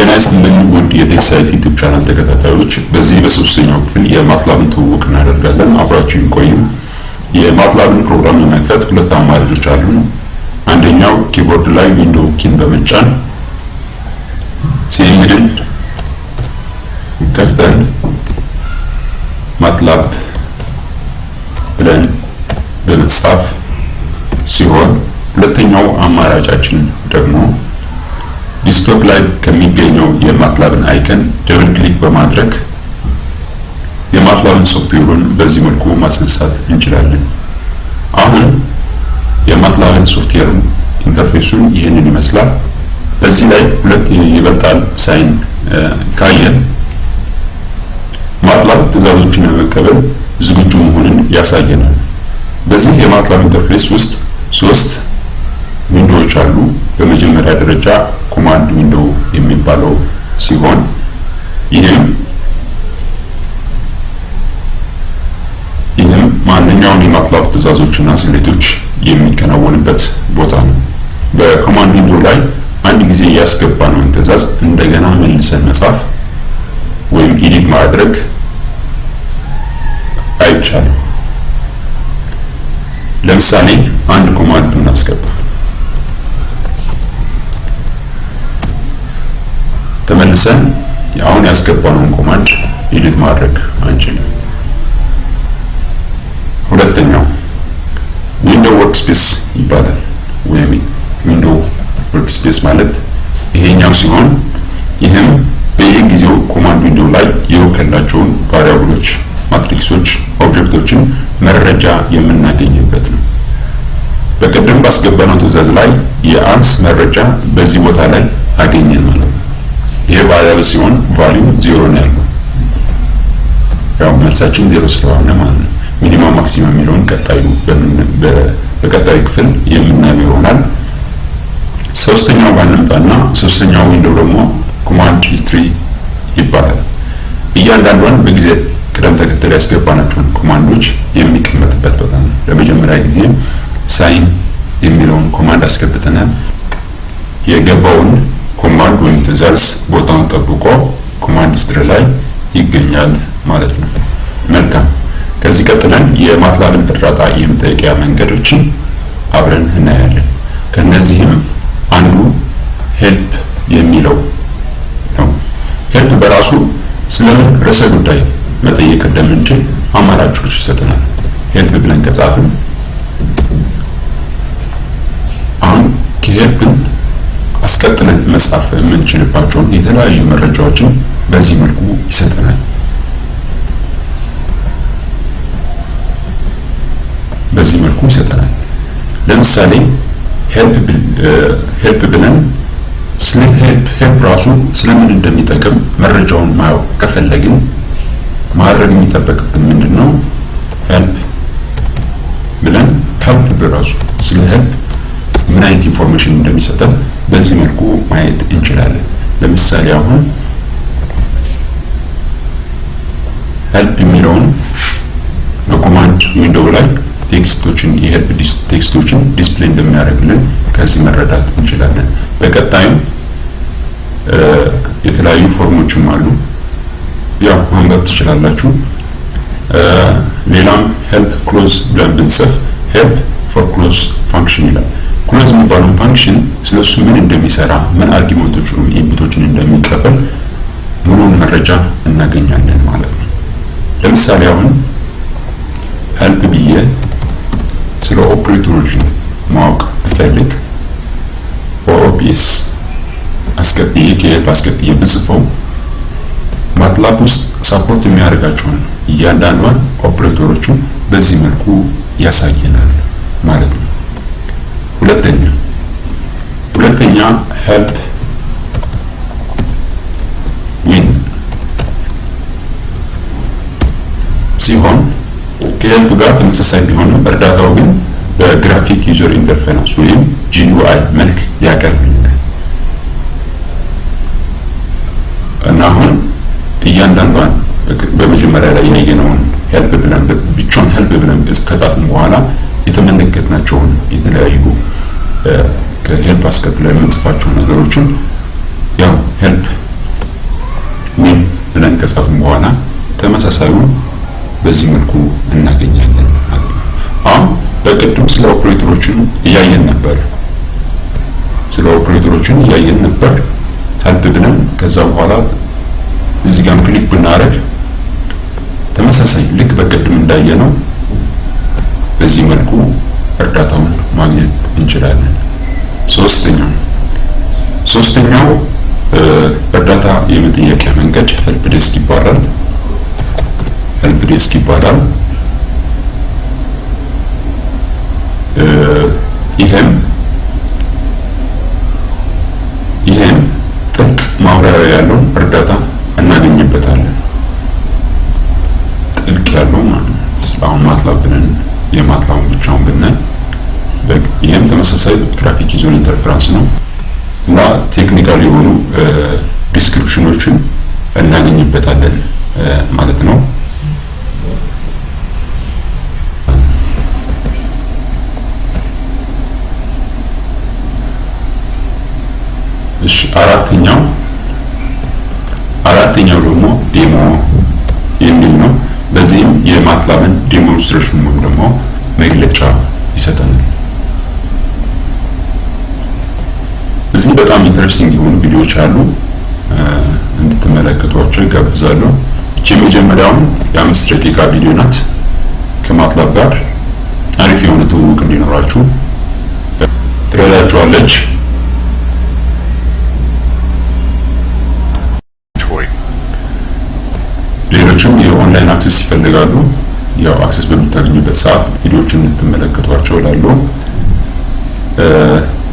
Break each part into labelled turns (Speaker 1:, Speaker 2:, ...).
Speaker 1: ጤና ይስጥልኝ ውድ የ Techsite YouTube channel ተከታታዮች፣ በዚህ በሶስተኛው ክፍል የ MATLAB ን ትውውቅ እናደርጋለን። አብራችሁ ቆዩ። የ MATLAB ን ፕሮግራም ለመክፈት ሁለት አማራጮች አሉ። አንደኛው keyboard ላይ ዊንዶው ኪን በመጫን CMD ን ከፍተን MATLAB ብለን በመጻፍ ሲሆን ሁለተኛው አማራጫችን ደግሞ desktop ላይ ከሚገኘው የ MATLAB ን icon double click በማድረግ የ MATLAB ን ሶፍትዌሩን በዚህ መልኩ ማስነሳት እንችላለን። አሁን የ MATLAB ን ሶፍትዌር interface ኡን ይህንን ይመስላል። በዚህ ላይ ሁለት ይበልጣል sign ካየን MATLAB ትዕዛዞችን ለመቀበል ዝግጁ መሆንን ያሳየናል። በዚህ የ MATLAB interface ውስጥ ሶስት window ዎች አሉ። በመጀመሪያ ደረጃ command window የሚባለው ሲሆን ይህም ይህም ማንኛውን የ MATLAB ትዕዛዞችና ስሌቶች የሚከናወንበት ቦታ ነው። በ command window ላይ አንድ ጊዜ ያስገባነውን ትዕዛዝ እንደገና መልሰን መጻፍ ወይም edit ማድረግ አይቻልም። ለምሳሌ አንድ command ብናስገባ ተመልሰን አሁን ያስገባነውን command edit ማድረግ አንችልም። ሁለተኛው window workspace ይባላል። ወይም window workspace ማለት ይሄኛው ሲሆን ይህም በየጊዜው command window ላይ የወከላቸውን variable ኦች፣ matrix ኦች፣ object ኦችን መረጃ የምናገኝበት ነው። በቀደም ባስገባነው ትዕዛዝ ላይ የ ans መረጃ በዚህ ቦታ ላይ አገኘን ማለት ነው። ይሄ variable ሲሆን value ዜሮ ነው ያለው። ያው መልሳችን ዜሮ ስለሆነ ማለት ነው። minimum maximum የሚለውን ቀጣዩ በቀጣዩ ክፍል የምናየው ይሆናል። ሶስተኛው ባንምጣና ሶስተኛው window ደግሞ command history ይባላል። እያንዳንዷን በጊዜ ቅደም ተከተል ያስገባናቸውን command ኦች የሚቀመጥበት ቦታ ነው። ለመጀመሪያ ጊዜ sine የሚለውን command አስገብተናል። የገባውን command ወይም ትዕዛዝ ቦታውን ጠብቆ command history ላይ ይገኛል ማለት ነው። መልካም። ከዚህ ቀጥለን የ MATLAB ን እርዳታ የመጠየቂያ መንገዶችን አብረን እናያለን። ከነዚህም አንዱ help የሚለው ነው። help በራሱ ስለምን ርዕሰ ጉዳይ መጠየቅ እንደምንችል አማራጮች ይሰጠናል። help ብለን ከጻፍን አሁን ከ help ን አስቀጥለን መጻፍ የምንችልባቸውን የተለያዩ መረጃዎችን በዚህ መልኩ ይሰጠናል። በዚህ መልኩ ይሰጠናል። ለምሳሌ help ብለን ስለ help help ራሱ ስለምን እንደሚጠቅም መረጃውን ማወቅ ከፈለግን ማድረግ የሚጠበቅብን ምንድን ነው? help ብለን help በራሱ ስለ help ምን አይነት information እንደሚሰጠን በዚህ መልኩ ማየት እንችላለን። ለምሳሌ አሁን help የሚለውን በ command window ላይ text ኦችን የ help text ኦችን display እንደሚያደርግልን ከዚህ መረዳት እንችላለን። በቀጣይም የተለያዩ form ኦችም አሉ፣ ያው ማንበብ ትችላላችሁ። ሌላም help close ብለን ብንጽፍ help for close function ይላል። close የሚባለውን function ስለሱ ምን እንደሚሰራ ምን argument ኦች ወይም input ኦችን እንደሚቀበል ሙሉውን መረጃ እናገኛለን ማለት ነው። ለምሳሌ አሁን help ብዬ ስለ ኦፕሬተሮች ማወቅ ብፈልግ ops አስቀጥዬ ከ help አስቀጥዬ ብጽፈው MATLAB ውስጥ support የሚያደርጋቸውን እያንዳንዷን ኦፕሬተሮችን በዚህ መልኩ ያሳየናል ማለት ነው። ሁለተኛ ሁለተኛ helpwin ሲሆን ከ help ጋር ተመሳሳይ ቢሆንም እርዳታው ግን በ graphic user interface ወይም GUI መልክ ያቀርብልናል። እና አሁን እያንዳንዷን በመጀመሪያ ላይ ያየነውን help ብለን ብቻውን help ብለን ከጻፍን በኋላ የተመለከትናቸውን የተለያዩ ከ help አስከትለው የምንጽፋቸው ነገሮችን ያው help ከጻፍን በኋላ ተመሳሳዩን በዚህ መልኩ እናገኛለን ማለት ነው። አሁን በቅድም ስለ ኦፕሬተሮችን እያየን ነበር። ስለ ኦፕሬተሮችን እያየን ነበር help ብለን ከዛ በኋላ እዚህ ጋር click ብናደርግ ተመሳሳይ ልክ በቅድም እንዳየነው በዚህ መልኩ እርዳታውን ማግኘት እንችላለን። ሶስተኛው ሶስተኛው እርዳታ የመጠየቂያ መንገድ help desk ይባላል። help desk ይባላል። ይህም ይህም ጥልቅ ማብራሪያ ያለው እርዳታ እናገኝበታለን። ጥልቅ ያለው ማለት ነው። አሁን MATLAB ብለን የ MATLAB ኡን ብቻውን ብናይ ይህም ተመሳሳይ graphic user interface ነው እና technical የሆኑ description ኦችን እናገኝበታለን ማለት ነው። እሺ አራተኛው አራተኛው ደግሞ demo የሚል ነው። በዚህም የ MATLAB ን demonstration ወይም ደግሞ መግለጫ ይሰጠናል። እዚህ በጣም interesting የሆኑ ቪዲዮዎች አሉ፣ እንድትመለከቷቸው ይጋብዛለሁ። እቺ የመጀመሪያውን የአምስት ደቂቃ ቪዲዮ ናት። ከ MATLAB ጋር አሪፍ የሆነ ትውውቅ እንዲኖራችሁ ትረዳችኋለች። ሌሎችም የ online access ይፈልጋሉ። ያው access በምታገኙበት ሰዓት ቪዲዮዎችን እንድትመለከቷቸው እላለሁ።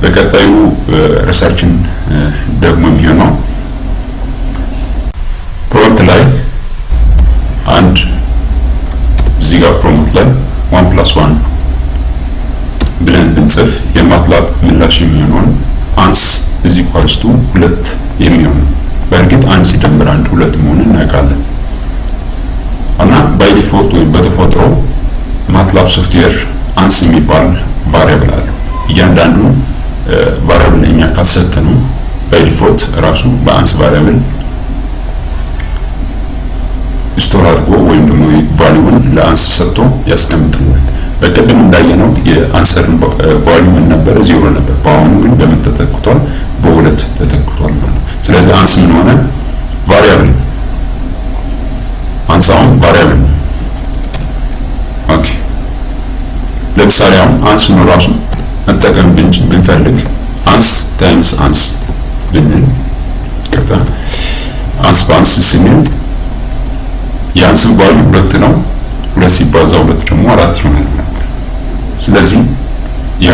Speaker 1: በቀጣዩ research ን ደግሞ የሚሆነው prompt ላይ አንድ እዚህ ጋር prompt ላይ one plus one ብለን ብንጽፍ የ MATLAB ምላሽ የሚሆነውን ans is equals to ሁለት የሚሆን በእርግጥ አንድ ሲደምር አንድ ሁለት መሆኑን እናውቃለን። እና by default ወይም በተፈጥሮ MATLAB software ans የሚባል variable አለው። እያንዳንዱን variable እኛ ካሰጠነው by default ራሱ በ ans variable store አድርጎ ወይም ደግሞ value ን ለ ans ሰጥቶ ያስቀምጥልናል። በቅድም እንዳየነው የ answer ን value ነበረ? ዜሮ ነበር። በአሁኑ ግን በምን ተተክቷል? በሁለት ተተክቷል ስለዚህ ans ምን ሆነ? variable አንሳውን variable okay ለምሳሌ አሁን ans ነው ራሱ መጠቀም ብንፈልግ ans times ans ብንል ቅርታ አንስ በአንስ ስንል የአንስን ቫልዩ ሁለት ነው። ሁለት ሲባዛ ሁለት ደግሞ አራት ይሆናል ስለዚህ ያ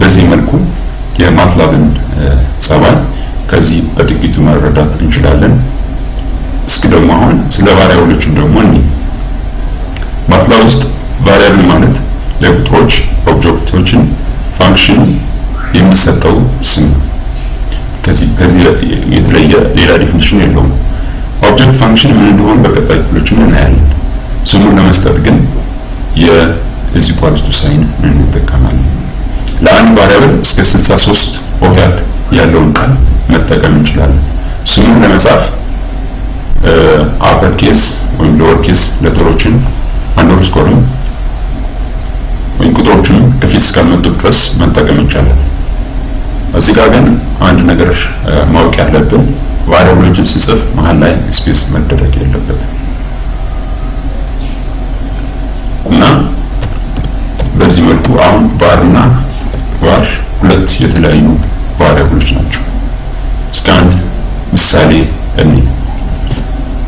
Speaker 1: በዚህ መልኩ የማትላብን ጸባይ ከዚህ በጥቂቱ መረዳት እንችላለን። እስኪ ደግሞ አሁን ስለ ቫሪያብሎችን ደግሞ እኒ ማትላብ ውስጥ ቫሪያብል ማለት ለቁጥሮች object ኦችን function የሚሰጠው ስም ከዚህ ከዚህ የተለየ ሌላ definition የለውም። object function ምን እንደሆነ በቀጣይ ክፍሎችን እናያለን። ስሙን ለመስጠት ግን የ is equals to sign እንጠቀማለን። ለአንድ variable እስከ 63 ሆሄያት ያለውን ቃል መጠቀም እንችላለን። ስሙን ለመጻፍ upper case ወይም lower case letter ኦችን underscore ም ወይም ቁጥሮችን ከፊት እስካልመጡ ድረስ መጠቀም ይቻላል። እዚህ ጋር ግን አንድ ነገር ማወቅ ያለብን variable ኦችን ስንጽፍ መሀል ላይ space መደረግ የለበትም እና በዚህ መልኩ አሁን var እና var ሁለት የተለያዩ variable ኦች ናቸው። እስከ አንድ ምሳሌ እኒ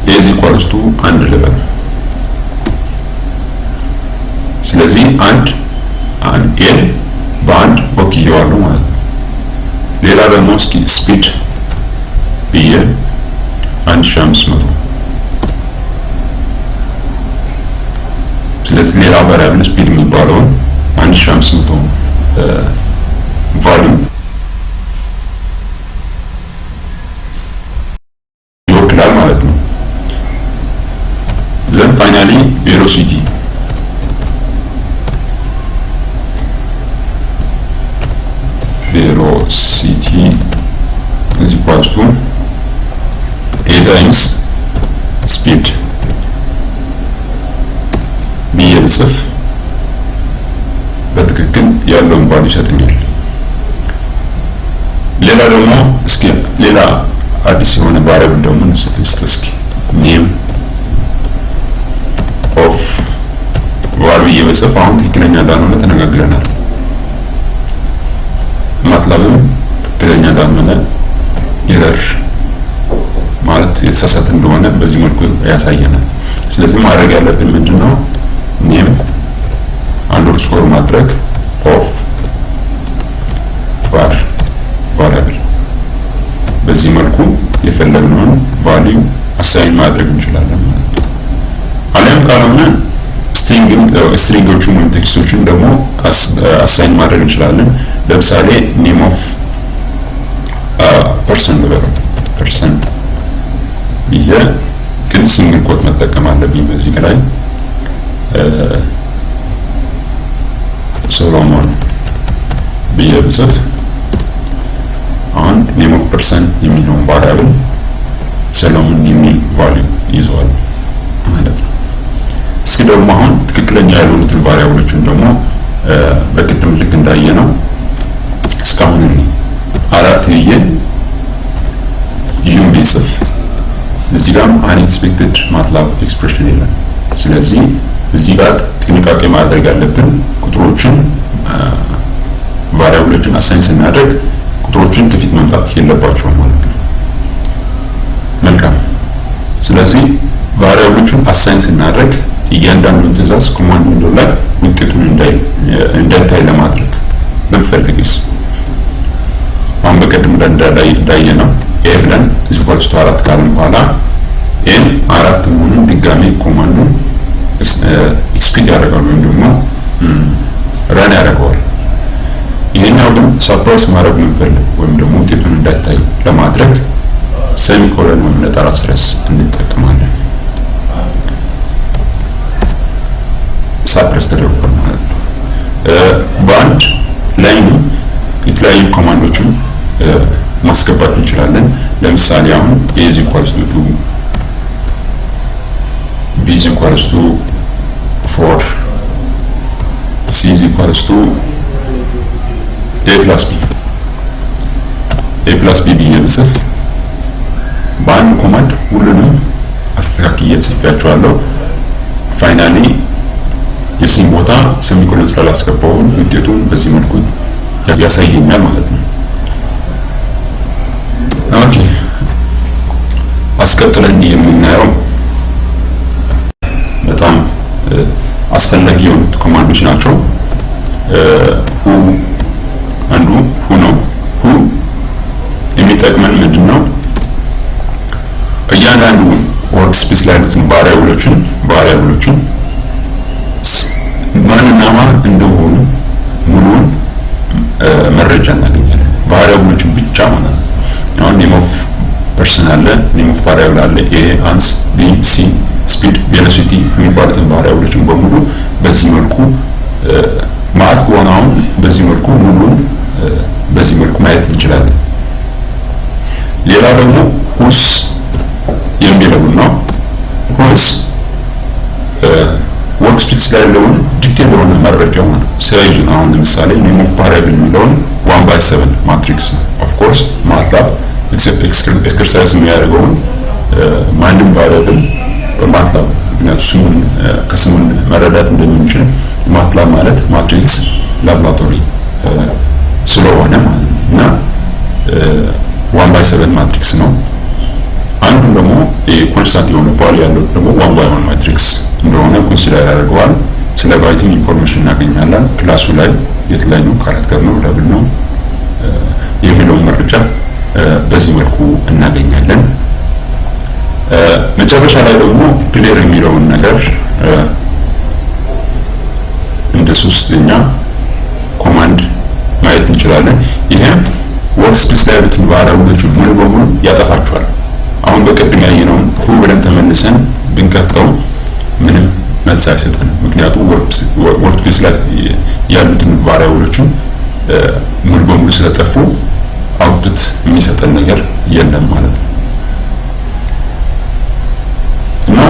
Speaker 1: የዚህ ኳልስቱ አንድ ልበል። ስለዚህ አንድ ኤል በአንድ ወክየዋለሁ ማለት ነው። ሌላ ደግሞ እስኪ ስፒድ ብዬ አንድ ሺህ አምስት መቶ ስለዚህ ሌላ ቫሪያብል ስፒድ የሚባለውን አንድ ሺህ አምስት መቶ ቫልዩ ይወክላል ማለት ነው። ዘን ፋይናሊ ቬሎሲቲ ቬሎሲቲ is equals to a times ስፒድ ብዬ ብጽፍ በትክክል ያለውን value ይሰጥኛል። ሌላ ደግሞ እስኪ ሌላ አዲስ የሆነ variable ደግሞ እንስጥ እስኪ። name of ብዬ ብጽፍ አሁን ትክክለኛ እንዳልሆነ ተነጋግረናል። MATLAB ም ትክክለኛ እንዳልሆነ error ማለት የተሳሳተ እንደሆነ በዚህ መልኩ ያሳየናል። ስለዚህ ማድረግ ያለብን ምንድን ነው? name underscore ማድረግ of var variable በዚህ መልኩ የፈለግነውን value assign ማድረግ እንችላለን ማለት ነው። አሊያም ካልሆነ string ኦቹን ወይም text ኦችን ደግሞ assign ማድረግ እንችላለን። ለምሳሌ name of person ልበለው person ብዬ ግን single quote መጠቀም አለብኝ በዚህ ላይ። ሶሎሞን ብዬ ብጽፍ አሁን name of person የሚለውን variable ሰሎሞን የሚል value ይዟል ያልሆኑትን variable ኦችን ደግሞ በቅድም ልክ እንዳየ ነው እስካሁን አራት ብዬ ዩም ብጽፍ እዚህ ጋርም unexpected MATLAB expression የለም። ስለዚህ እዚህ ጋር ጥንቃቄ ማድረግ ያለብን ቁጥሮችን variable ኦችን assign ስናደርግ ቁጥሮችን ከፊት መምጣት የለባቸውም ማለት ነው። መልካም። ስለዚህ variable ኦቹን assign ስናደርግ እያንዳንዱን ትዕዛዝ command window ላይ ውጤቱን እንዳይታይ ለማድረግ ብንፈልግስ አሁን በቀድም እንዳየ ነው a ብለን is equals to አራት ካልን በኋላ a ን አራት መሆኑን ድጋሜ command ኡን execute ያደርጋል ወይም ደግሞ run ያደርገዋል። ይሄኛው ግን suppress ማድረግ የምንፈልግ ወይም ደግሞ ውጤቱን እንዳይታይ ለማድረግ semicolon ወይም ነጠላ ሰረዝ እንጠቀማለን። suppress ተደርጓል ማለት ነው። በአንድ line ም የተለያዩ command ኦችን ማስገባት እንችላለን። ለምሳሌ አሁን a is equals to two equals to four c equals to a plus b a plus b ብዬ ብጽፍ በአንድ command ሁሉንም አስተካክዬ ጽፌያቸዋለሁ። finally የ c ም ቦታ semicolon ስላላስገባውን ውጤቱን በዚህ መልኩ ያሳየኛል ማለት ነው። okay አስቀጥለን የምናየው በጣም አስፈላጊ የሆኑት command ኦች ናቸው። who አንዱ who ነው። who የሚጠቅመን ምንድን ነው? እያንዳንዱ work space ላይ ያሉትን variable ኦችን variable ኦችን ማንና ማን እንደሆኑ ሙሉውን መረጃ እናገኛለን። variable ኦችን ብቻ ማለት ነው። አሁን name of person አለ፣ name of variable አለ፣ a፣ ans፣ b፣ c፣ speed፣ velocity የሚባሉትን variable ኦችን በሙሉ በዚህ መልኩ ማየት ከሆነ አሁን በዚህ መልኩ ሙሉን በዚህ መልኩ ማየት እንችላለን። ሌላ ደግሞ whos የሚለውን ነው። whos work space ላይ ያለውን detail የሆነ መረጃ ማለት size ኡ ነው። አሁን ለምሳሌ name of variable የሚለውን one by seven matrix of course MATLAB exercise የሚያደርገውን ማንም variable በ MATLAB ምክንያቱ ስሙን ከስሙን መረዳት እንደምንችል MATLAB ማለት matrix laboratory ስለሆነ ማለት ነው እና one by seven matrix ነው። አንዱን ደግሞ constant የሆነ value ያለው ደግሞ one by one matrix እንደሆነ consider ያደርገዋል። ስለ byte ም information እናገኛለን። class ኡ ላይ የተለያዩ character ነው double ነው የሚለውን መረጃ በዚህ መልኩ እናገኛለን። መጨረሻ ላይ ደግሞ clear የሚለውን ነገር እንደ ሶስተኛ command ማየት እንችላለን። ይሄም work ላይ ያሉትን variable ኦችን ሙሉ በሙሉ ያጠፋቸዋል። አሁን በቅድም ያየነውን who ብለን ተመልሰን ብንከፍተው ምንም መልስ አይሰጠንም። ምክንያቱም work space ላይ ያሉትን variable ኦችን ሙሉ በሙሉ ስለጠፉ output የሚሰጠን ነገር የለም ማለት ነው። እና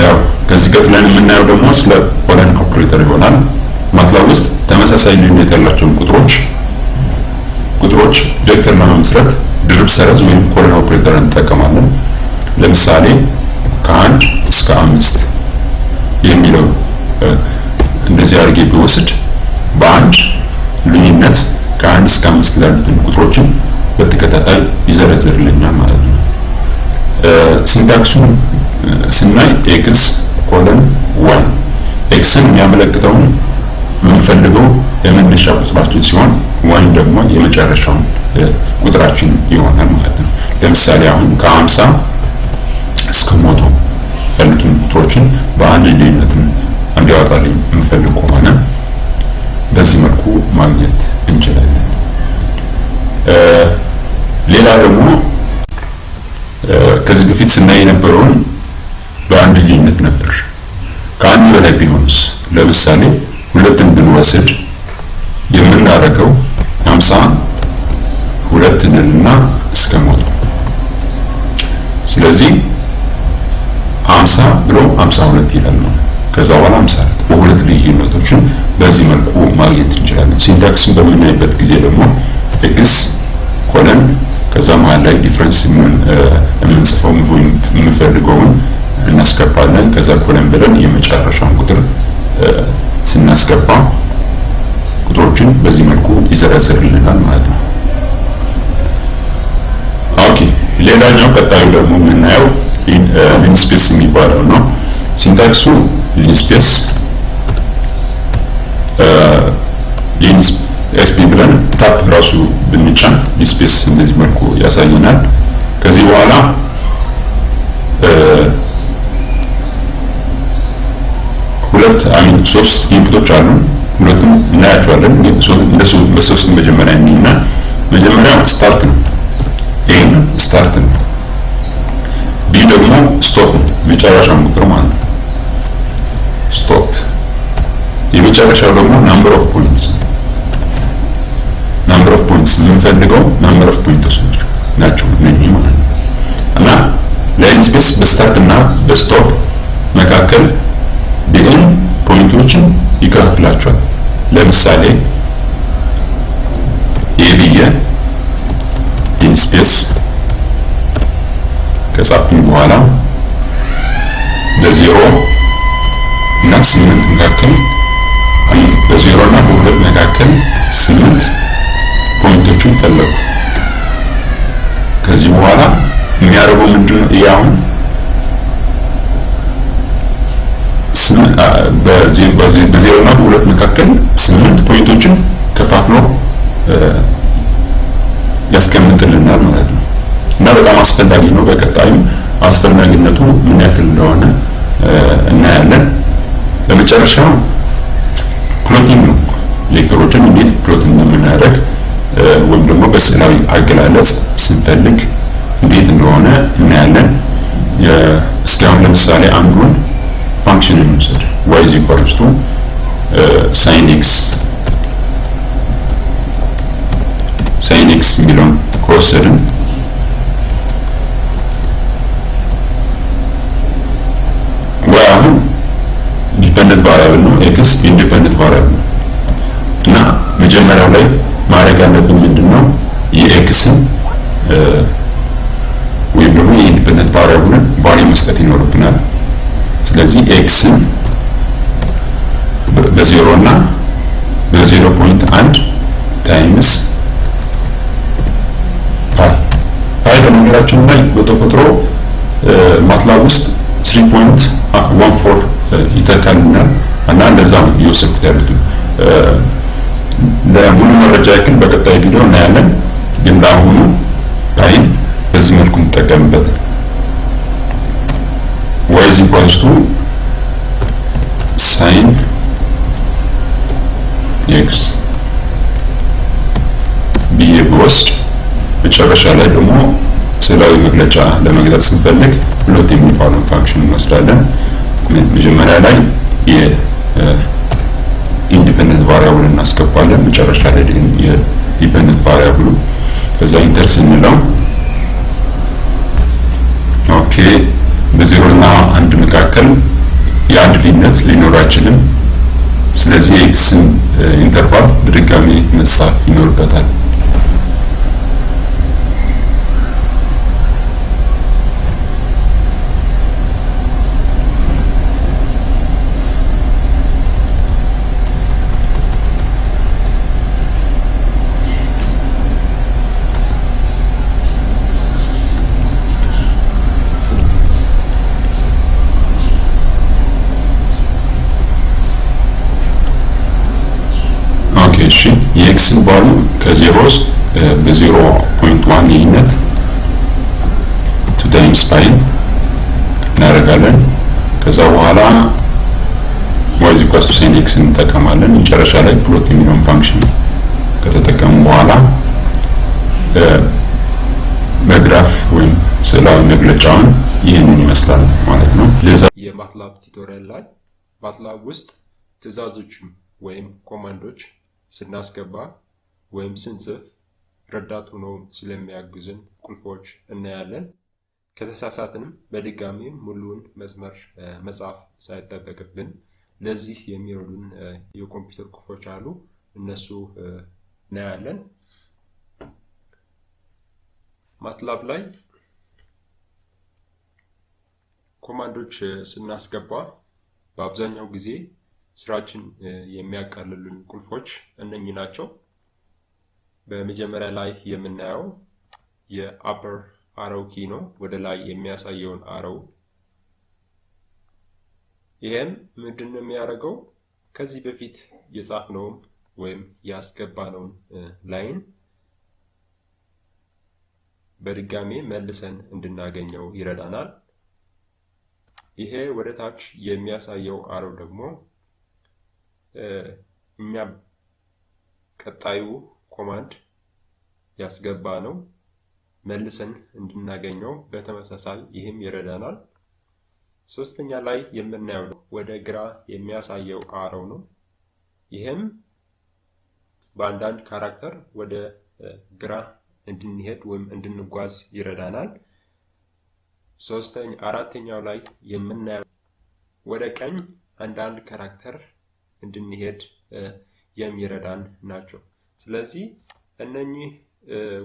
Speaker 1: ያው ከዚህ ቀጥለን የምናየው ደግሞ ስለ colon operator ይሆናል። MATLAB ውስጥ ተመሳሳይ ልዩነት ያላቸውን ቁጥሮች ቁጥሮች vector ለመመስረት ድርብ ሰረዝ ወይም colon operator እንጠቀማለን። ለምሳሌ ከአንድ እስከ አምስት የሚለው እንደዚህ አድርጌ ብወስድ በአንድ ልዩነት ከአንድ እስከ አምስት ያሉትን ቁጥሮችን በተከታታይ ይዘረዝርልኛል ማለት ነው። syntax ኡን ስናይ x colon one x ን የሚያመለክተውን የምንፈልገው የመነሻ ቁጥራችን ሲሆን one ደግሞ የመጨረሻውን ቁጥራችን ይሆናል ማለት ነው። ለምሳሌ አሁን ከአምሳ እስከ መቶ ያሉትን ቁጥሮችን በአንድ ልዩነት እንዲያወጣልኝ የምፈልግ ከሆነ በዚህ መልኩ ማግኘት እንችላለን። ሌላ ደግሞ ከዚህ በፊት ስናይ የነበረውን በአንድ ልዩነት ነበር። ከአንድ በላይ ቢሆንስ? ለምሳሌ ሁለትን ብንወስድ የምናደርገው 50 ተበትነንና እስከ ሞት ስለዚህ 50 ብሎ 52 ይላል ነው። ከዛ በኋላ 54 በሁለት ልዩነቶችን በዚህ መልኩ ማግኘት እንችላለን። syntax ን በምናይበት ጊዜ ደግሞ x colon ከዛ መሀል ላይ difference የምንጽፈው የምንፈልገውን እናስገባለን። ከዛ colon ብለን የመጨረሻውን ቁጥር ስናስገባ ቁጥሮችን በዚህ መልኩ ይዘረዝርልናል ማለት ነው። ሌላኛው ቀጣዩ ደግሞ የምናየው linspace የሚባለው ነው። syntax ኡ linspace SP ብለን tab ራሱ ብንጫን linspace እንደዚህ መልኩ ያሳየናል። ከዚህ በኋላ ሁለት I mean ሶስት input ኦች አሉ። ሁለቱም እናያቸዋለን። እንደሱ በሶስት መጀመሪያ እና መጀመሪያው start ነው። A ም start ነው። B ደግሞ stop ነው። መጨረሻውን ቁጥር ማለት ነው። stop የመጨረሻው ደግሞ number of points number of points የምንፈልገው number of points ናቸው እነኚህ ማለት ነው። እና line space በ start እና በ stop መካከል በ N point ኦችን ይከፋፍላቸዋል። ለምሳሌ A ብዬ line space ከጻፍኩኝ በኋላ በዜሮ እና ስምንት መካከል በዜሮ እና በሁለት መካከል ስምንት point ኦችን ፈለጉ። ከዚህ በኋላ የሚያደርገው ምንድን ነው? ይህ አሁን በዜሮ እና በሁለት መካከል ስምንት point ኦችን ከፋፍሎ ያስቀምጥልናል ማለት ነው። እና በጣም አስፈላጊ ነው። በቀጣይም አስፈላጊነቱ ምን ያክል እንደሆነ እናያለን። በመጨረሻው plotting ነው። vector ኦችን እንዴት plot እንደምናደርግ ወይም ደግሞ በስዕላዊ አገላለጽ ስንፈልግ እንዴት እንደሆነ እናያለን። እስካሁን ለምሳሌ አንዱን function እንውሰድ። y is sine x sine x የሚለውን ከወሰድን y አሁን dependent variable ነው፣ x independent variable ነው። እና መጀመሪያው ላይ ማድረግ ያለብን ምንድን ነው የ x ን ወይም ደግሞ የ independent variable ን value መስጠት ይኖርብናል። ስለዚህ x ን በዜሮ እና በዜሮ point አንድ times pi በነገራችን ላይ በተፈጥሮ MATLAB ውስጥ three point one four ይተካልናል እና እንደዛ ነው እየወሰድኩት ያሉት። ለሙሉ መረጃ ያክል በቀጣይ ቪዲዮ እናያለን። ግን ለአሁኑ pi ን በዚህ መልኩ እንጠቀምበት። y is equals to sine x ብዬ ብወስድ መጨረሻ ላይ ደግሞ ስዕላዊ መግለጫ ለመግለጽ ስንፈልግ plot የሚባለውን function እንወስዳለን። መጀመሪያ ላይ የ independent variable እናስገባለን። መጨረሻ ላይ የ dependent variable ኡ ከዛ enter ስንለው okay በዜሮ እና አንድ መካከል የአንድ ልዩነት ሊኖር አይችልም። ስለዚህ የ x ን interval በድጋሚ መጻፍ ይኖርበታል። okay እሺ የ x ን value ከዜሮ ውስጥ በዜሮ point one ልዩነት two times pi ን እናደርጋለን። ከዛ በኋላ y equals to sine x እንጠቀማለን። መጨረሻ ላይ plot የሚለውን function ከተጠቀሙ በኋላ በግራፍ ወይም ስዕላዊ መግለጫውን ይህንን ይመስላል ማለት ነው። ለዛ
Speaker 2: የ MATLAB tutorial ላይ ማትላብ ውስጥ ትዕዛዞችም ወይም ኮማንዶች ስናስገባ ወይም ስንጽፍ ረዳት ሆነው ስለሚያግዙን ቁልፎች እናያለን። ከተሳሳትንም በድጋሚ ሙሉውን መስመር መጻፍ ሳይጠበቅብን ለዚህ የሚረዱን የኮምፒውተር ቁልፎች አሉ። እነሱ እናያለን። ማትላብ ላይ ኮማንዶች ስናስገባ በአብዛኛው ጊዜ ስራችን የሚያቃልሉን ቁልፎች እነኚህ ናቸው። በመጀመሪያ ላይ የምናየው የአፐር አረው ኪ ነው፣ ወደ ላይ የሚያሳየውን አረው። ይህም ምንድን ነው የሚያደርገው? ከዚህ በፊት የጻፍነውን ወይም ያስገባነውን ላይን በድጋሜ መልሰን እንድናገኘው ይረዳናል። ይሄ ወደ ታች የሚያሳየው አረው ደግሞ እኛ ቀጣዩ ኮማንድ ያስገባ ነው መልሰን እንድናገኘው በተመሳሳይ ይህም ይረዳናል። ሶስተኛ ላይ የምናየው ወደ ግራ የሚያሳየው አረው ነው። ይህም በአንዳንድ character ወደ ግራ እንድንሄድ ወይም እንድንጓዝ ይረዳናል። ሶስተኛ አራተኛው ላይ የምናየው ወደ ቀኝ አንዳንድ character እንድንሄድ የሚረዳን ናቸው። ስለዚህ እነኚህ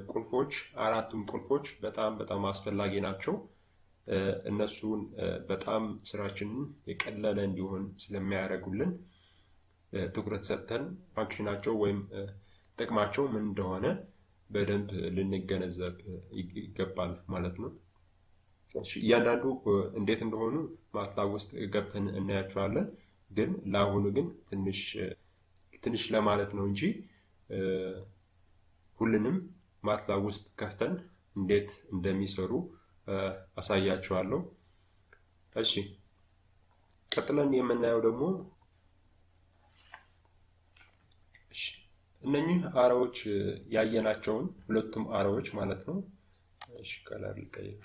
Speaker 2: ቁልፎች አራቱም ቁልፎች በጣም በጣም አስፈላጊ ናቸው። እነሱን በጣም ስራችንን የቀለለ እንዲሆን ስለሚያደርጉልን ትኩረት ሰጥተን ፋንክሽናቸው ወይም ጥቅማቸው ምን እንደሆነ በደንብ ልንገነዘብ ይገባል ማለት ነው። እያንዳንዱ እንዴት እንደሆኑ ማትላብ ውስጥ ገብተን እናያቸዋለን። ግን ለአሁኑ ግን ትንሽ ትንሽ ለማለት ነው እንጂ ሁሉንም ማትላብ ውስጥ ከፍተን እንዴት እንደሚሰሩ አሳያችኋለሁ። እሺ ቀጥለን የምናየው ደግሞ እነኚህ arrow ዎች ያየናቸውን ሁለቱም arrow ዎች ማለት ነው። እሺ color ልቀይር።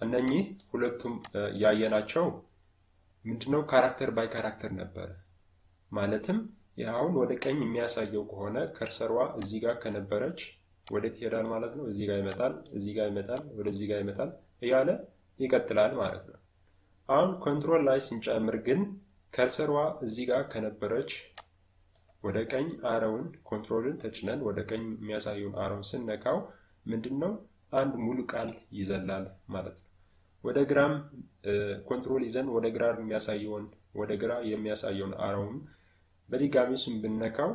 Speaker 2: እነኚህ ሁለቱም ያየናቸው ምንድነው character by character ነበረ። ማለትም አሁን ወደ ቀኝ የሚያሳየው ከሆነ cursor ዋ እዚህ ጋር ከነበረች ወዴት ይሄዳል ማለት ነው። እዚህ ጋር ይመጣል፣ እዚህ ጋር ይመጣል፣ ወደዚህ ጋር ይመጣል እያለ ይቀጥላል ማለት ነው። አሁን control ላይ ስንጨምር ግን cursor ዋ እዚህ ጋር ከነበረች ወደ ቀኝ arrow ውን control ን ተጭነን ወደ ቀኝ የሚያሳየውን arrow ውን ስነካው ምንድን ነው አንድ ሙሉ ቃል ይዘላል ማለት ነው። ወደ ግራም control ይዘን ወደ ግራ የሚያሳየውን ወደ ግራ የሚያሳየውን arrow ውን በድጋሚ እሱን ብነካው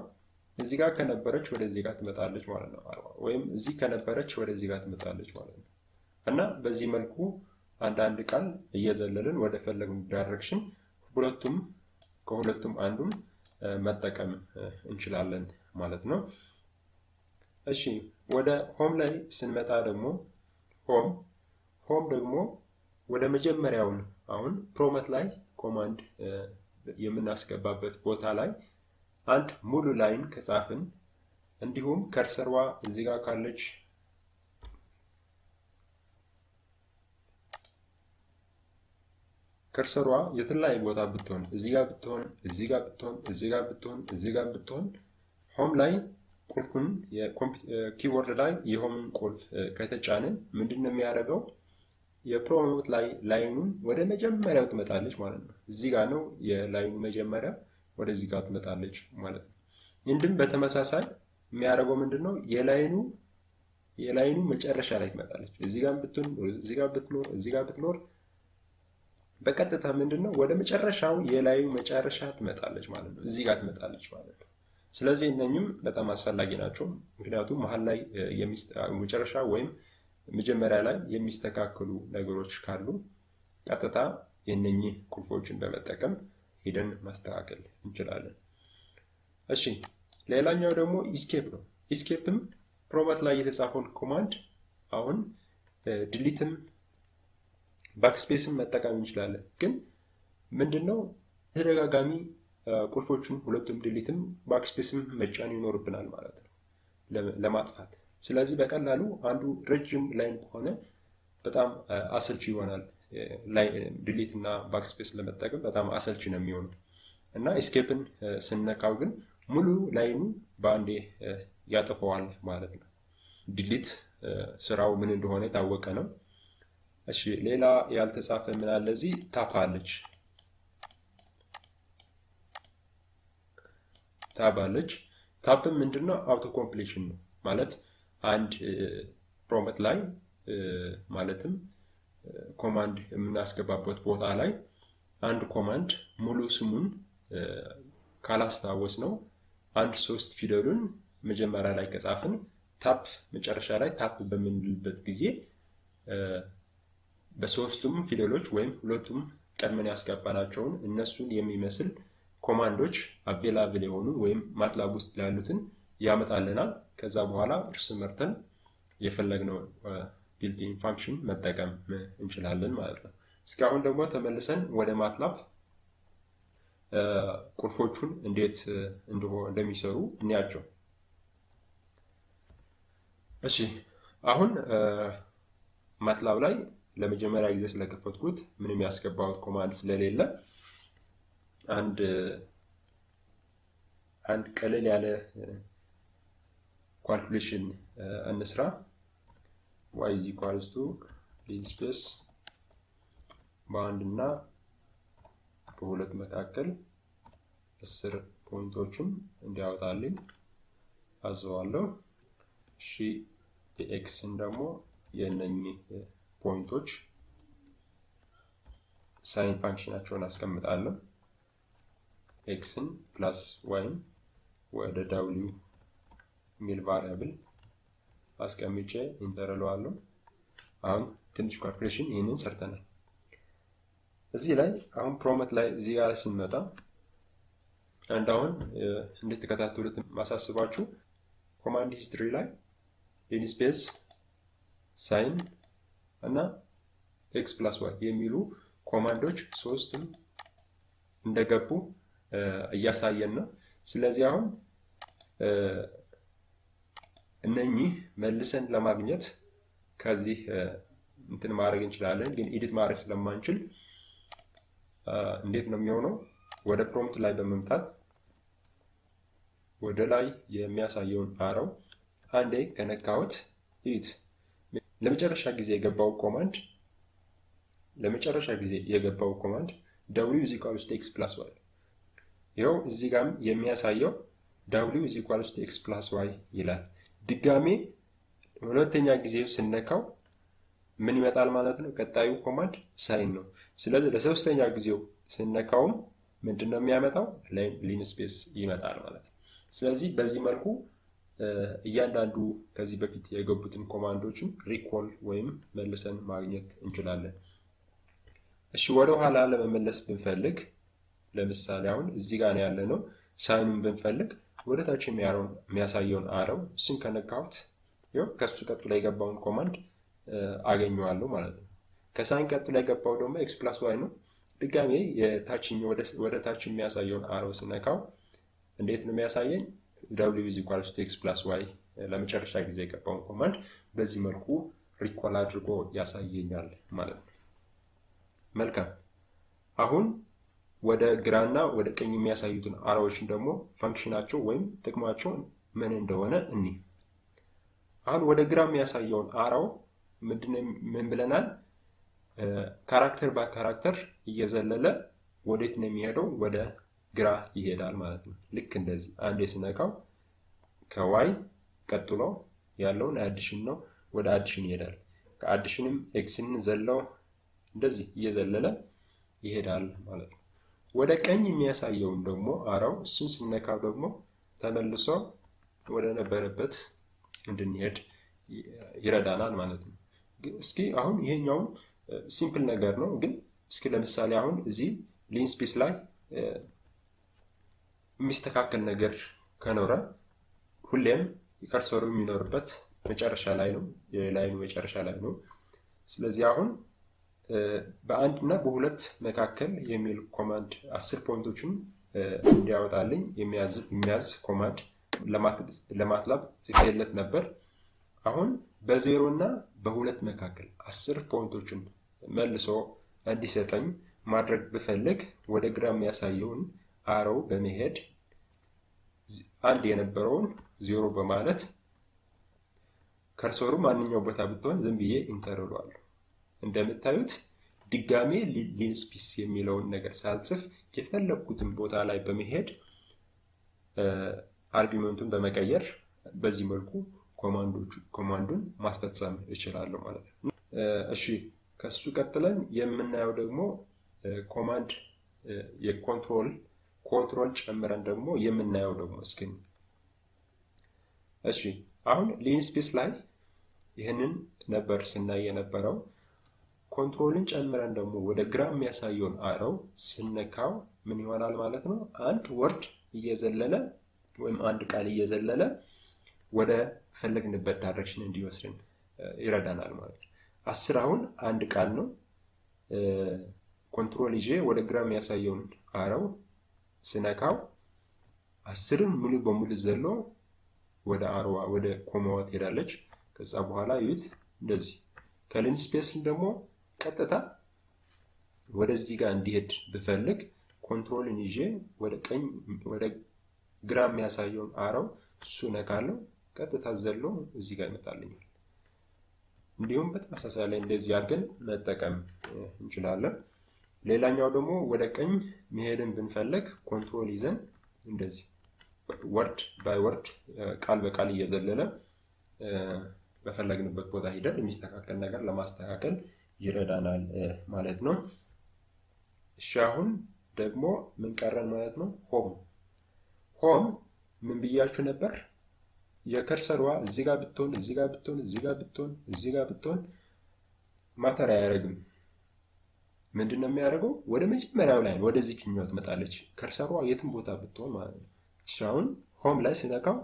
Speaker 2: እዚህ ጋር ከነበረች ወደዚህ ጋር ትመጣለች ማለት ነው። ወይም እዚህ ከነበረች ወደዚህ ጋር ትመጣለች ማለት ነው። እና በዚህ መልኩ አንዳንድ ቃል እየዘለልን ወደ ፈለግን direction ሁለቱም ከሁለቱም አንዱን መጠቀም እንችላለን ማለት ነው። እሺ ወደ home ላይ ስንመጣ ደግሞ home home ደግሞ ወደ መጀመሪያውን አሁን prompt ላይ command የምናስገባበት ቦታ ላይ አንድ ሙሉ line ከጻፍን እንዲሁም cursor ዋ እዚህ ጋር ካለች cursor ዋ የተለያየ ቦታ ብትሆን እዚህ ጋር ብትሆን እዚህ ጋር ብትሆን እዚህ ጋር ብትሆን እዚህ ጋር ብትሆን home ላይ ቁልፉን keyboard ላይ የ home ን ቁልፍ ከተጫንን ምንድን ነው የሚያደርገው? የፕሮሞት ላይ ላይኑን ወደ መጀመሪያው ትመጣለች ማለት ነው። እዚህ ጋር ነው የላይኑ መጀመሪያ ወደዚህ ጋር ትመጣለች ማለት ነው። እንድም በተመሳሳይ የሚያደርገው ምንድን ነው የላይኑ የላይኑ መጨረሻ ላይ ትመጣለች። እዚህ ጋር ብትኖር እዚህ ጋር ብትኖር እዚህ ጋር ብትኖር በቀጥታ ምንድን ነው ወደ መጨረሻው የላዩ መጨረሻ ትመጣለች ማለት ነው። እዚህ ጋር ትመጣለች ማለት ነው። ስለዚህ እነኝም በጣም አስፈላጊ ናቸው። ምክንያቱም መሀል ላይ መጨረሻ ወይም መጀመሪያ ላይ የሚስተካከሉ ነገሮች ካሉ ቀጥታ የነኚህ ቁልፎችን በመጠቀም ሄደን ማስተካከል እንችላለን። እሺ ሌላኛው ደግሞ escape ነው። escape ም prompt ላይ የተጻፈውን command አሁን delete ም backspace ን መጠቀም እንችላለን። ግን ምንድነው ተደጋጋሚ ቁልፎቹን ሁለቱም delete ም backspace ም መጫን ይኖርብናል ማለት ነው ለማጥፋት። ስለዚህ በቀላሉ አንዱ ረጅም line ከሆነ በጣም አሰልቺ ይሆናል። delete እና backspace ለመጠቀም በጣም አሰልቺ ነው የሚሆነው እና escape ን ስነካው ግን ሙሉ line ኡ በአንዴ ያጠፈዋል ማለት ነው። delete ስራው ምን እንደሆነ የታወቀ ነው። እሺ ሌላ ያልተጻፈ ምን አለ እዚህ? tab አለች tab አለች። tab ም ምንድነው auto completion ነው ማለት አንድ prompt ላይ ማለትም command የምናስገባበት ቦታ ላይ አንድ command ሙሉ ስሙን ካላስታወስነው አንድ ሶስት ፊደሉን መጀመሪያ ላይ ከጻፍን tab መጨረሻ ላይ tab በምንልበት ጊዜ በሶስቱም ፊደሎች ወይም ሁለቱም ቀድመን ያስገባናቸውን እነሱን የሚመስል command ኦች available የሆኑ ወይም MATLAB ውስጥ ያሉትን ያመጣልናል። ከዛ በኋላ እርስ መርጠን የፈለግነው built-in function መጠቀም እንችላለን ማለት ነው። እስኪ አሁን ደግሞ ተመልሰን ወደ MATLAB ቁልፎቹን እንዴት እንደሚሰሩ እንያቸው። እሺ አሁን MATLAB ላይ ለመጀመሪያ ጊዜ ስለከፈትኩት ምንም ያስገባሁት command ስለሌለ አንድ አንድ ቀለል ያለ calculation እንስራ። y is equals to linspace በአንድ እና በሁለት መካከል አስር point ኦችን እንዲያወጣልኝ አዘዋለሁ። እሺ የ x ን ደግሞ የእነኚህ point ኦች sine function ኣቸውን አስቀምጣለሁ። x ን plus y ን ወደ w የሚል variable አስቀምጬ enter እለዋለሁ። አሁን ትንሽ calculation ይህንን ሰርተናል። እዚህ ላይ አሁን prompt ላይ እዚህ ጋር ስንመጣ አንድ አሁን እንድትከታተሉት ማሳስባችሁ command history ላይ linspace sine እና x plus y የሚሉ command ኦች ሶስቱም እንደገቡ እያሳየን ነው። ስለዚህ አሁን እነኚህ መልሰን ለማግኘት ከዚህ እንትን ማድረግ እንችላለን፣ ግን edit ማድረግ ስለማንችል እንዴት ነው የሚሆነው? ወደ prompt ላይ በመምጣት ወደ ላይ የሚያሳየውን arrow አንዴ ከነካሁት ይት ለመጨረሻ ጊዜ የገባው command ለመጨረሻ ጊዜ የገባው command w is equals to x plus y ይኸው እዚህ ጋርም የሚያሳየው w is equals to x plus y ይላል። ድጋሜ ሁለተኛ ጊዜ ስነካው ምን ይመጣል ማለት ነው? ቀጣዩ command sine ነው። ስለዚህ ለሶስተኛ ጊዜው ስነካውም ምንድን ነው የሚያመጣው? linspace ይመጣል ማለት ነው። ስለዚህ በዚህ መልኩ እያንዳንዱ ከዚህ በፊት የገቡትን command ኦችን recall ወይም መልሰን ማግኘት እንችላለን። እሺ ወደ ኋላ ለመመለስ ብንፈልግ ለምሳሌ አሁን እዚህ ጋር ያለ ነው። sine ኡን ብንፈልግ ወደ ታች የሚያሳየውን arrow እሱን ከነካሁት ይኸው ከሱ ቀጥሎ የገባውን command አገኘዋለሁ ማለት ነው። ከ sine ቀጥሎ የገባው ደግሞ x plus y ነው። ድጋሜ ወደ ታች የሚያሳየውን arrow ስነካው እንዴት ነው የሚያሳየኝ? w is equals to x plus y ለመጨረሻ ጊዜ የገባውን command በዚህ መልኩ recall አድርጎ ያሳየኛል ማለት ነው። መልካም አሁን ወደ ግራና ወደ ቀኝ የሚያሳዩትን arrow ዎችን ደግሞ function ኣቸው ወይም ጥቅማቸው ምን እንደሆነ እንይ አሁን ወደ ግራ የሚያሳየውን arrow ው ምን ብለናል? character በ character እየዘለለ ወዴት ነው የሚሄደው? ወደ ግራ ይሄዳል ማለት ነው። ልክ እንደዚህ አንዴ ስነካው ከ y ቀጥሎ ያለውን addition ነው፣ ወደ addition ይሄዳል። ከ addition ም x ን ዘለው እንደዚህ እየዘለለ ይሄዳል ማለት ነው። ወደ ቀኝ የሚያሳየውን ደግሞ arrow ው እሱን ስነካው ደግሞ ተመልሶ ወደ ነበረበት እንድንሄድ ይረዳናል ማለት ነው። እስኪ አሁን ይሄኛውን simple ነገር ነው፣ ግን እስኪ ለምሳሌ አሁን እዚህ linspace ላይ የሚስተካከል ነገር ከኖረ ሁሌም cursor ኡ የሚኖርበት መጨረሻ ላይ ነው፣ የ line ኡ መጨረሻ ላይ ነው። ስለዚህ አሁን በአንድ እና በሁለት መካከል የሚል command አስር point ኦችን እንዲያወጣልኝ የሚያዝ command ለ MATLAB ጽፌለት ነበር። አሁን በዜሮ እና በሁለት መካከል አስር point ኦችን መልሶ እንዲሰጠኝ ማድረግ ብፈልግ ወደ ግራ የሚያሳየውን arrow በመሄድ አንድ የነበረውን ዜሮ በማለት cursor ኡ ማንኛው ቦታ ብትሆን ዝም ብዬ enter እንደምታዩት ድጋሜ linspace የሚለውን ነገር ሳልጽፍ የፈለግኩትን ቦታ ላይ በመሄድ argument ኡን በመቀየር በዚህ መልኩ command ኡን ማስፈጸም እችላለሁ ማለት ነው። እሺ ከሱ ቀጥለን የምናየው ደግሞ command የ control control ጨምረን ደግሞ የምናየው ደግሞ እስኪ እሺ አሁን linspace ላይ ይህንን ነበር ስናይ የነበረው። control ን ጨምረን ደግሞ ወደ ግራ የሚያሳየውን arrow ስነካው ምን ይሆናል ማለት ነው? አንድ word እየዘለለ ወይም አንድ ቃል እየዘለለ ወደ ፈለግንበት direction እንዲወስድን ይረዳናል ማለት ነው። አስር አሁን አንድ ቃል ነው። control ይዤ ወደ ግራ የሚያሳየውን arrow ስነካው አስርን ሙሉ በሙሉ ዘሎ ወደ አርዋ ወደ comma ዋ ትሄዳለች። ከዛ በኋላ እዩት እንደዚህ space ን ደግሞ ቀጥታ ወደዚህ ጋር እንዲሄድ ብፈልግ control ን ይዤ ወደ ቀኝ ወደ ግራ የሚያሳየውን arrow እነካለው ቀጥታ ዘሎ እዚህ ጋር ይመጣልኛል። እንዲሁም በተመሳሳይ ላይ እንደዚህ አድርገን መጠቀም እንችላለን። ሌላኛው ደግሞ ወደ ቀኝ መሄድን ብንፈልግ control ይዘን እንደዚህ word by word ቃል በቃል እየዘለለ በፈለግንበት ቦታ ሂደን የሚስተካከል ነገር ለማስተካከል ይረዳናል ማለት ነው። እሺ አሁን ደግሞ ምን ቀረን ማለት ነው? ሆም ሆም ምን ብያችሁ ነበር? የከርሰሯ እዚህ ጋር ብትሆን እዚህ ጋር ብትሆን እዚህ ጋር ብትሆን እዚህ ጋር ብትሆን ማተር አያደርግም። ምንድን ነው የሚያደርገው? ወደ መጀመሪያው ላይ ወደዚህ ችኛው ትመጣለች። ከርሰሯ የትም ቦታ ብትሆን ማለት ነው። እሺ አሁን ሆም ላይ ስነካው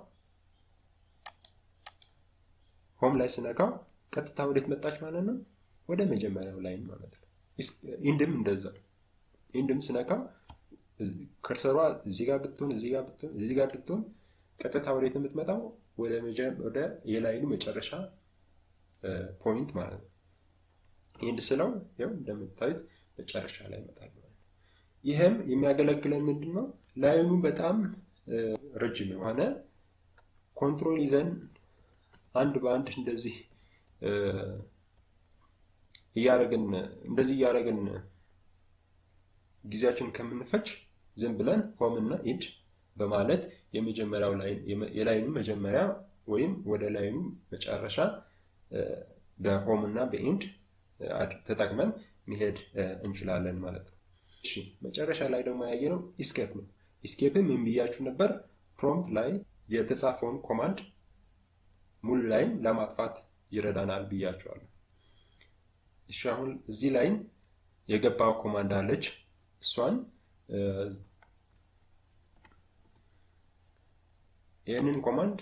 Speaker 2: home ላይ ስነካው ቀጥታ ወዴት መጣች ማለት ነው? ወደ መጀመሪያው ላይ ማለት ነው። end ም እንደዛ end ም ስነካው cursor ዋ እዚህ ጋር ብትሆን እዚህ ጋር ብትሆን እዚህ ጋር ብትሆን ቀጥታ ወዴት የምትመጣው ወደ የ line ኡ መጨረሻ point ማለት ነው። end ስለው ያው እንደምታዩት መጨረሻ ላይ ይመጣል ማለት ይህም የሚያገለግለን ምንድን ነው? line ኡ በጣም ረጅም የሆነ control ይዘን አንድ በአንድ እንደዚህ እያደረግን እንደዚህ እያደረግን ጊዜያችን ከምንፈጅ ዝም ብለን home እና end በማለት የመጀመሪያው የ line ኡ መጀመሪያ ወይም ወደ line ኡ መጨረሻ በ home እና በ end ተጠቅመን መሄድ እንችላለን ማለት ነው። እሺ መጨረሻ ላይ ደግሞ ያየነው escape ነው። escape ም ምን ብያችሁ ነበር? prompt ላይ የተጻፈውን command ሙሉ line ለማጥፋት ይረዳናል ብያችኋለሁ። እሺ አሁን እዚህ line የገባው command አለች። እሷን ይህንን command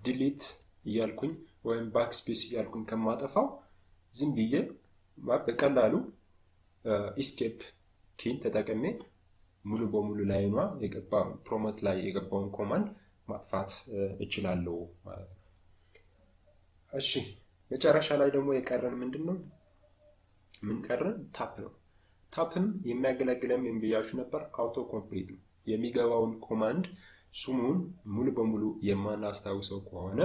Speaker 2: delete እያልኩኝ ወይም backspace እያልኩኝ ከማጠፋው ዝም ብዬ በቀላሉ escape key ን ተጠቅሜ ሙሉ በሙሉ line ዋ የገባውን prompt ላይ የገባውን command ማጥፋት እችላለሁ ማለት ነው። እሺ መጨረሻ ላይ ደግሞ የቀረን ምንድን ነው? ምን ቀረን? tab ነው። tab ም የሚያገለግለን ምን ነበር? auto complete ነው። የሚገባውን command ስሙን ሙሉ በሙሉ የማናስታውሰው ከሆነ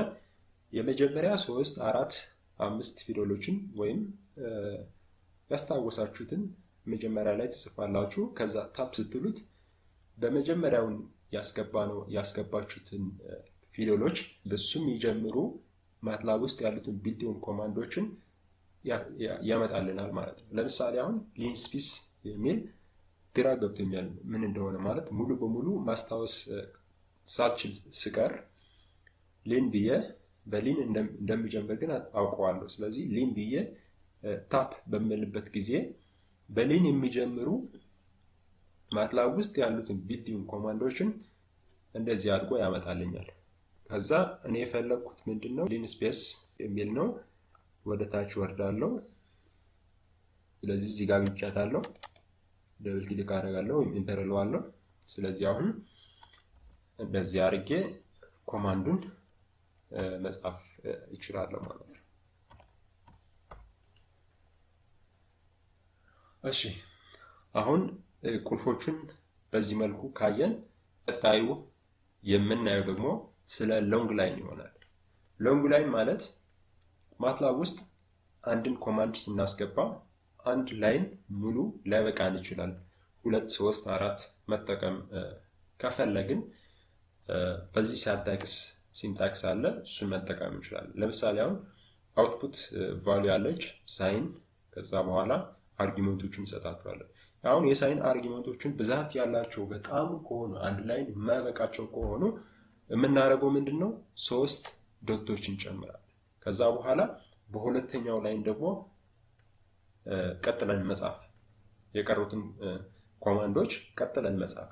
Speaker 2: የመጀመሪያ ሶስት አራት አምስት ፊደሎችን ወይም ያስታወሳችሁትን መጀመሪያ ላይ ትጽፋላችሁ። ከዛ tab ስትሉት በመጀመሪያውን ያስገባነው ያስገባችሁትን ፊደሎች በሱ የሚጀምሩ MATLAB ውስጥ ያሉትን built-in command ኦችን ያመጣልናል ማለት ነው። ለምሳሌ አሁን linspace የሚል ግራ ገብቶኛል ምን እንደሆነ ማለት ሙሉ በሙሉ ማስታወስ ሳልችል ስቀር lin ብዬ በ lin እንደሚጀምር ግን አውቀዋለሁ። ስለዚህ lin ብዬ tab በምልበት ጊዜ በ lin የሚጀምሩ MATLAB ውስጥ ያሉትን built-in command ኦችን እንደዚህ አድርጎ ያመጣልኛል። ከዛ እኔ የፈለግኩት ምንድን ነው linspace የሚል ነው። ወደ ታች ወርዳለሁ። ስለዚህ እዚህ ጋር አግኝቻታለሁ። double click አደርጋለሁ ወይም enter እለዋለሁ። ስለዚህ አሁን እንደዚህ አድርጌ command ኡን መጻፍ ይችላለሁ ማለት ነው። እሺ አሁን ቁልፎቹን በዚህ መልኩ ካየን ቀጣዩ የምናየው ደግሞ ስለ long line ይሆናል። long line ማለት MATLAB ውስጥ አንድን command ስናስገባ አንድ line ሙሉ ላይበቃን ይችላል። ሁለት፣ ሶስት፣ አራት መጠቀም ከፈለግን በዚህ syntax syntax አለ እሱን መጠቀም እንችላለን። ለምሳሌ አሁን output value ያለች sine ከዛ በኋላ argument ኦችን እንሰጣቸዋለን። አሁን የ sine argument ኦችን ብዛት ያላቸው በጣም ከሆኑ አንድ line የማይበቃቸው ከሆኑ የምናደርገው ምንድን ነው? ሶስት dot ኦች እንጨምራለን። ከዛ በኋላ በሁለተኛው line ደግሞ ቀጥለን መጻፍ የቀሩትን command ኦች ቀጥለን መጻፍ።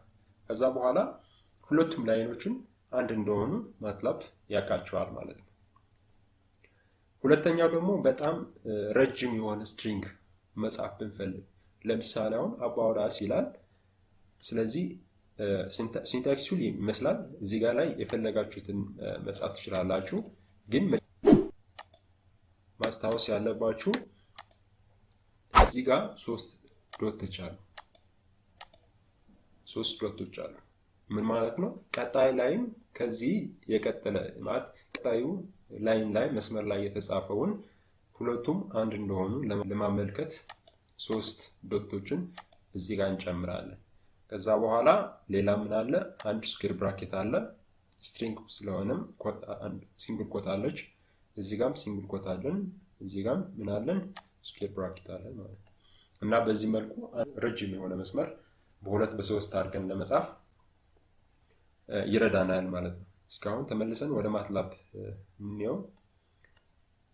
Speaker 2: ከዛ በኋላ ሁለቱም line ኦችን አንድ እንደሆኑ MATLAB ያውቃቸዋል ማለት ነው። ሁለተኛው ደግሞ በጣም ረጅም የሆነ string መጻፍ ብንፈልግ ለምሳሌ አሁን about us ይላል። ስለዚህ ሲንታክሱ ይመስላል። እዚህ ጋር ላይ የፈለጋችሁትን መጻፍ ትችላላችሁ። ግን ማስታወስ ያለባችሁ እዚህ ጋር ሶስት ዶቶች አሉ። ሶስት ዶቶች አሉ። ምን ማለት ነው? ቀጣይ ላይም ከዚህ የቀጠለ ማለት ቀጣዩ ላይን ላይ መስመር ላይ የተጻፈውን ሁለቱም አንድ እንደሆኑ ለማመልከት ሶስት dot ኦችን እዚህ ጋር እንጨምራለን። ከዛ በኋላ ሌላ ምን አለ? አንድ square bracket አለ። string ስለሆነም single quote አለች። እዚህ ጋም single quote አለን። እዚህ ጋም ምን አለን? square bracket አለን ማለት ነው። እና በዚህ መልኩ ረጅም የሆነ መስመር በሁለት በሶስት አድርገን ለመጻፍ ይረዳናል ማለት ነው። እስኪ አሁን ተመልሰን ወደ MATLAB እንየው።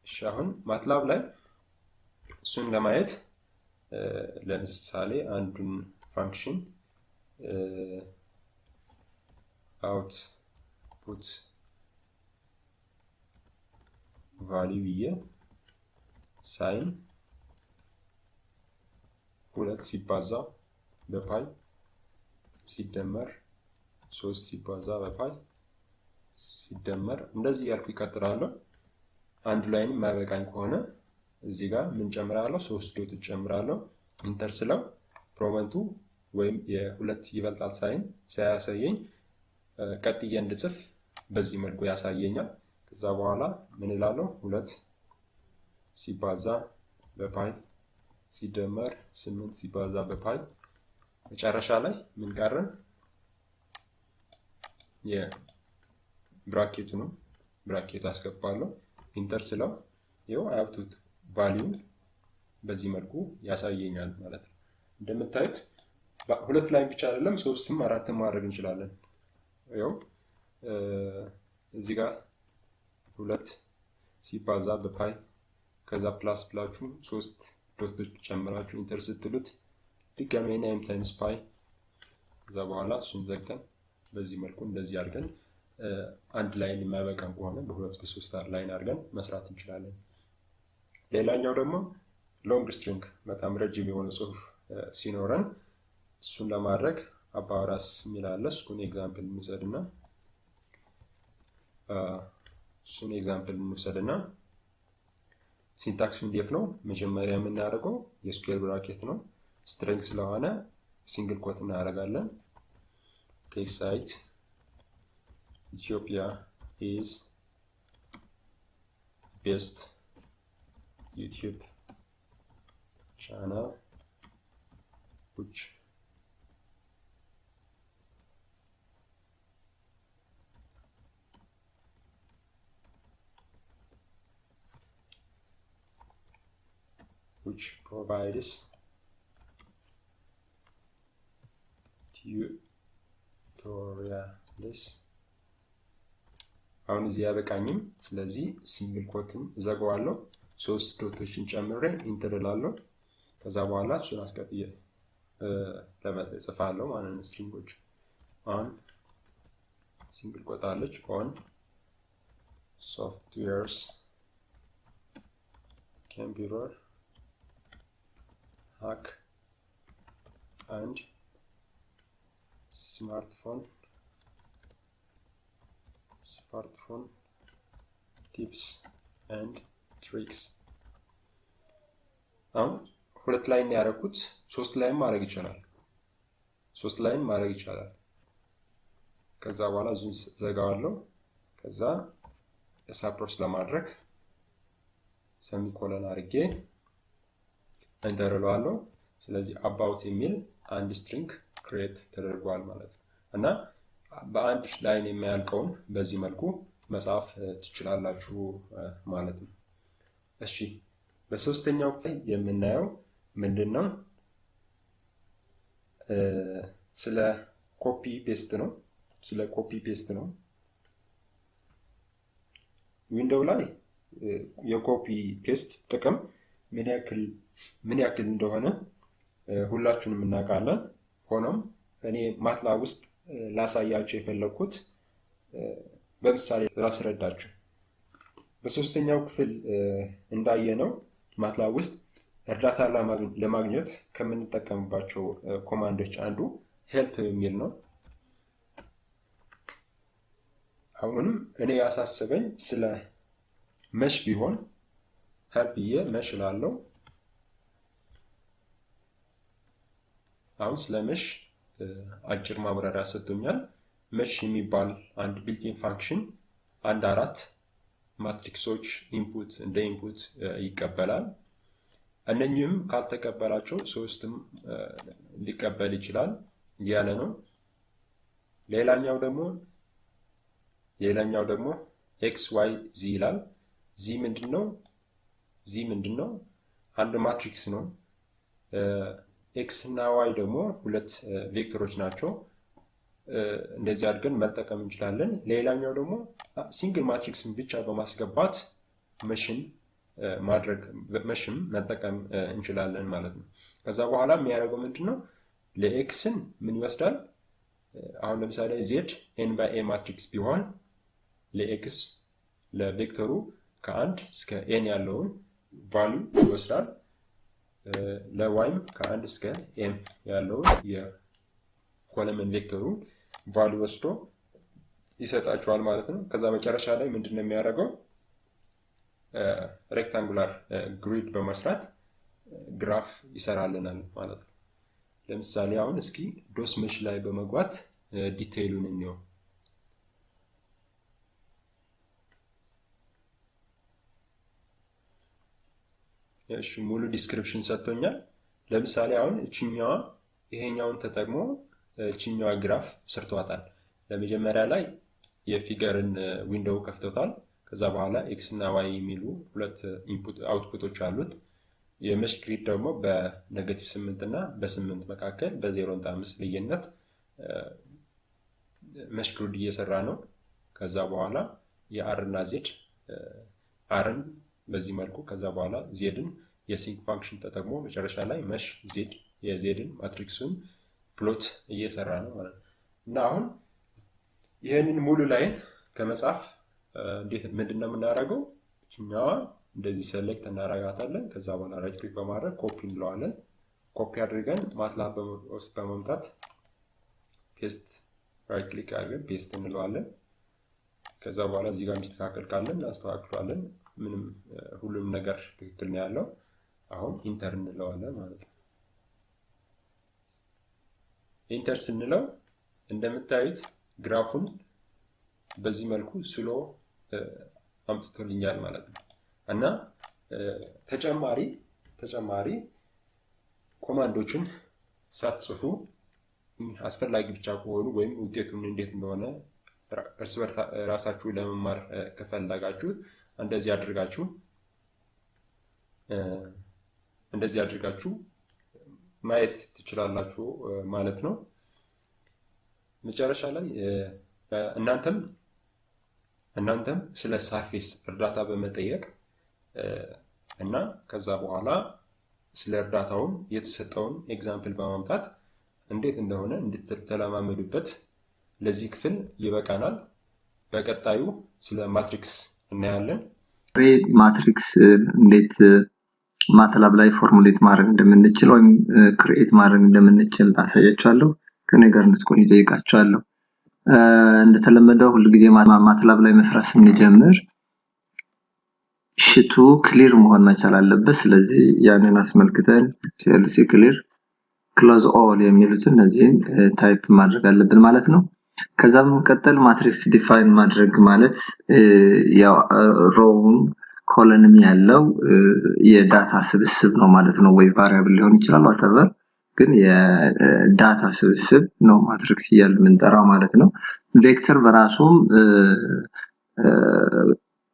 Speaker 2: እሺ አሁን MATLAB ላይ እሱን ለማየት ለምሳሌ አንዱን function out value ብዬ sine ሁለት ሲባዛ በ pi ሲደመር ሶስት ሲባዛ በ pi ሲደመር እንደዚህ እያልኩ ይቀጥላለሁ። አንዱ line የማይበቃኝ ከሆነ እዚህ ጋር ምን ጨምራለሁ? ሶስት dot ጨምራለሁ። enter ስለው ፕሮበንቱ ወይም የሁለት ይበልጣል sign ሳያሳየኝ ቀጥዬ እንድጽፍ በዚህ መልኩ ያሳየኛል። ከዛ በኋላ ምን እላለሁ? ሁለት ሲባዛ በ pi ሲደመር ስምንት ሲባዛ በ pi መጨረሻ ላይ ምን ቀረን? የ bracket ኡ ነው። bracket ኡ አስገባለሁ። enter ስለው ይኸው የ output value ኡን በዚህ መልኩ ያሳየኛል ማለት ነው። እንደምታዩት ሁለት ላይ ብቻ አይደለም ሶስትም አራትም ማድረግ እንችላለን። ይኸው እዚህ ጋር ሁለት ሲባዛ በ pi ከዛ plus ብላችሁ ሶስት dot ኦች ጨምራችሁ enter ስትሉት ድጋሜ nine times pi ከዛ በኋላ እሱን ዘግተን በዚህ መልኩ እንደዚህ አድርገን አንድ line የማይበቃን ከሆነ በሁለት በሶስት line አድርገን መስራት እንችላለን። ሌላኛው ደግሞ long string በጣም ረጅም የሆነ ጽሁፍ ሲኖረን እሱን ለማድረግ about us የሚል አለ። እሱን example እንውሰድ እና እሱን example እንውሰድ እና syntax ኡ እንዴት ነው? መጀመሪያ የምናደርገው የ square bracket ነው። string ስለሆነ single quote እናደርጋለን። Tech Site Ethiopia is best YouTube channel which which provides tutorials አሁን እዚህ አይበቃኝም። ስለዚህ single quote ን እዘጋዋለሁ። ሶስት dot ኦችን ጨምሬ enter እላለሁ። ከዛ በኋላ እሱን አስቀጥዬ እጽፋለሁ ማለት ነው። string ኦች on single quote አለች on softwares computer hack and smartphone smartphone tips and tricks አሁን ሁለት line ያደረኩት ሶስት line ማድረግ ይቻላል። ሶስት line ማድረግ ይቻላል። ከዛ በኋላ እሱን እዘጋዋለሁ። ከዛ suppress ለማድረግ semicolon አድርጌ enter እለዋለሁ። ስለዚህ about የሚል አንድ string create ተደርጓል ማለት ነው እና በአንድ line የሚያልቀውን በዚህ መልኩ መጻፍ ትችላላችሁ ማለት ነው። እሺ በሶስተኛው ላይ የምናየው ምንድን ነው? ስለ copy paste ነው። ስለ copy paste ነው። window ላይ የ copy paste ጥቅም ምን ያክል ምን ያክል እንደሆነ ሁላችንም እናውቃለን። ሆኖም እኔ MATLAB ውስጥ ላሳያቸው የፈለግኩት በምሳሌ ላስረዳችሁ። በሶስተኛው ክፍል እንዳየነው MATLAB ውስጥ እርዳታ ለማግኘት ከምንጠቀምባቸው command ኦች አንዱ help የሚል ነው። አሁንም እኔ ያሳስበኝ ስለ mesh ቢሆን help ብዬ mesh እላለሁ። አሁን ስለ mesh አጭር ማብራሪያ ሰጥቶኛል። mesh የሚባል አንድ built-in function አንድ አራት matrix ኦች input እንደ input ይቀበላል። እነኚህም ካልተቀበላቸው ሶስትም ሊቀበል ይችላል እያለ ነው። ሌላኛው ደግሞ ሌላኛው ደግሞ X Y Z ይላል። Z ምንድን ነው? Z ምንድን ነው? አንድ matrix ነው። X እና Y ደግሞ ሁለት vector ኦች ናቸው። እንደዚህ አድርገን መጠቀም እንችላለን። ሌላኛው ደግሞ single matrix ን ብቻ በማስገባት mesh ን ማድረግ mesh ም መጠቀም እንችላለን ማለት ነው። ከዛ በኋላ የሚያደርገው ምንድን ነው? ለ X ን ምን ይወስዳል? አሁን ለምሳሌ Z N by M matrix ቢሆን ለ X ለ vector ኡ ከአንድ እስከ N ያለውን value ይወስዳል። ለ Y ም ከአንድ እስከ M ያለውን የ column vector ኡ value ወስዶ ይሰጣቸዋል ማለት ነው። ከዛ መጨረሻ ላይ ምንድን ነው የሚያደርገው? rectangular grid በመስራት ግራፍ ይሰራልናል ማለት ነው። ለምሳሌ አሁን እስኪ doc mesh ላይ በመግባት detail ኡን እንየው። እሺ ሙሉ description ሰጥቶኛል። ለምሳሌ አሁን እችኛዋ ይሄኛውን ተጠቅሞ እችኛዋ ግራፍ ሰርቷታል። ለመጀመሪያ ላይ የ figure ን window ከፍቶታል። ከዛ በኋላ X እና Y የሚሉ ሁለት input output ኦች አሉት። የ mesh grid ደግሞ በ negative ስምንት እና በስምንት መካከል በዜሮ ነጥብ አምስት ልዩነት mesh grid እየሰራ ነው። ከዛ በኋላ የ R እና Z R ን በዚህ መልኩ ከዛ በኋላ Z ን የ sinc function ተጠቅሞ መጨረሻ ላይ mesh Z የ Z ን matrix ኡን plot እየሰራ ነው ማለት ነው። እና አሁን ይህንን ሙሉ line ከመጻፍ እንዴት ምንድን ነው የምናደርገው? እችኛዋ እንደዚህ select እናደርጋታለን። ከዛ በኋላ right click በማድረግ ኮፒ እንለዋለን። ኮፒ አድርገን MATLAB ውስጥ በመምጣት paste right click አድርገን paste እንለዋለን። ከዛ በኋላ እዚህ ጋር የሚስተካከል ካለን እናስተካክለዋለን። ምንም ሁሉም ነገር ትክክል ነው ያለው። አሁን enter እንለዋለን ማለት ነው። enter ስንለው እንደምታዩት ግራፉን በዚህ መልኩ ስሎ አምጥቶልኛል ማለት ነው። እና ተጨማሪ ተጨማሪ ኮማንዶችን ሳትጽፉ አስፈላጊ ብቻ ከሆኑ ወይም ውጤቱን እንዴት እንደሆነ እርስ በርስ ራሳችሁ ለመማር ከፈለጋችሁ እንደዚህ አድርጋችሁ እንደዚህ አድርጋችሁ ማየት ትችላላችሁ ማለት ነው። መጨረሻ ላይ እናንተም እናንተም ስለ ሳርፌስ እርዳታ በመጠየቅ እና ከዛ በኋላ ስለ እርዳታውን የተሰጠውን example በማምጣት እንዴት እንደሆነ እንድትለማመዱበት ለዚህ ክፍል ይበቃናል። በቀጣዩ ስለ ማትሪክስ እናያለን።
Speaker 3: matrix እንዴት MATLAB ላይ formulate ማድረግ እንደምንችል ወይም create ማድረግ እንደምንችል አሳያችኋለሁ። ከኔ ጋር እንድትቆዩ ጠይቃችኋለሁ። እንደተለመደው ሁልጊዜ MATLAB ላይ መስራት ስንጀምር sheet ኡ clear መሆን መቻል አለበት። ስለዚህ ያንን አስመልክተን clc clear close all የሚሉትን እነዚህን type ማድረግ አለብን ማለት ነው። ከዛ በመቀጠል matrix define ማድረግ ማለት row ን column ም ያለው የ data ስብስብ ነው ማለት ነው። ወይ variable ሊሆን ይችላል whatever ግን የ data ስብስብ ነው matrix እያልን የምንጠራው ማለት ነው። vector በራሱም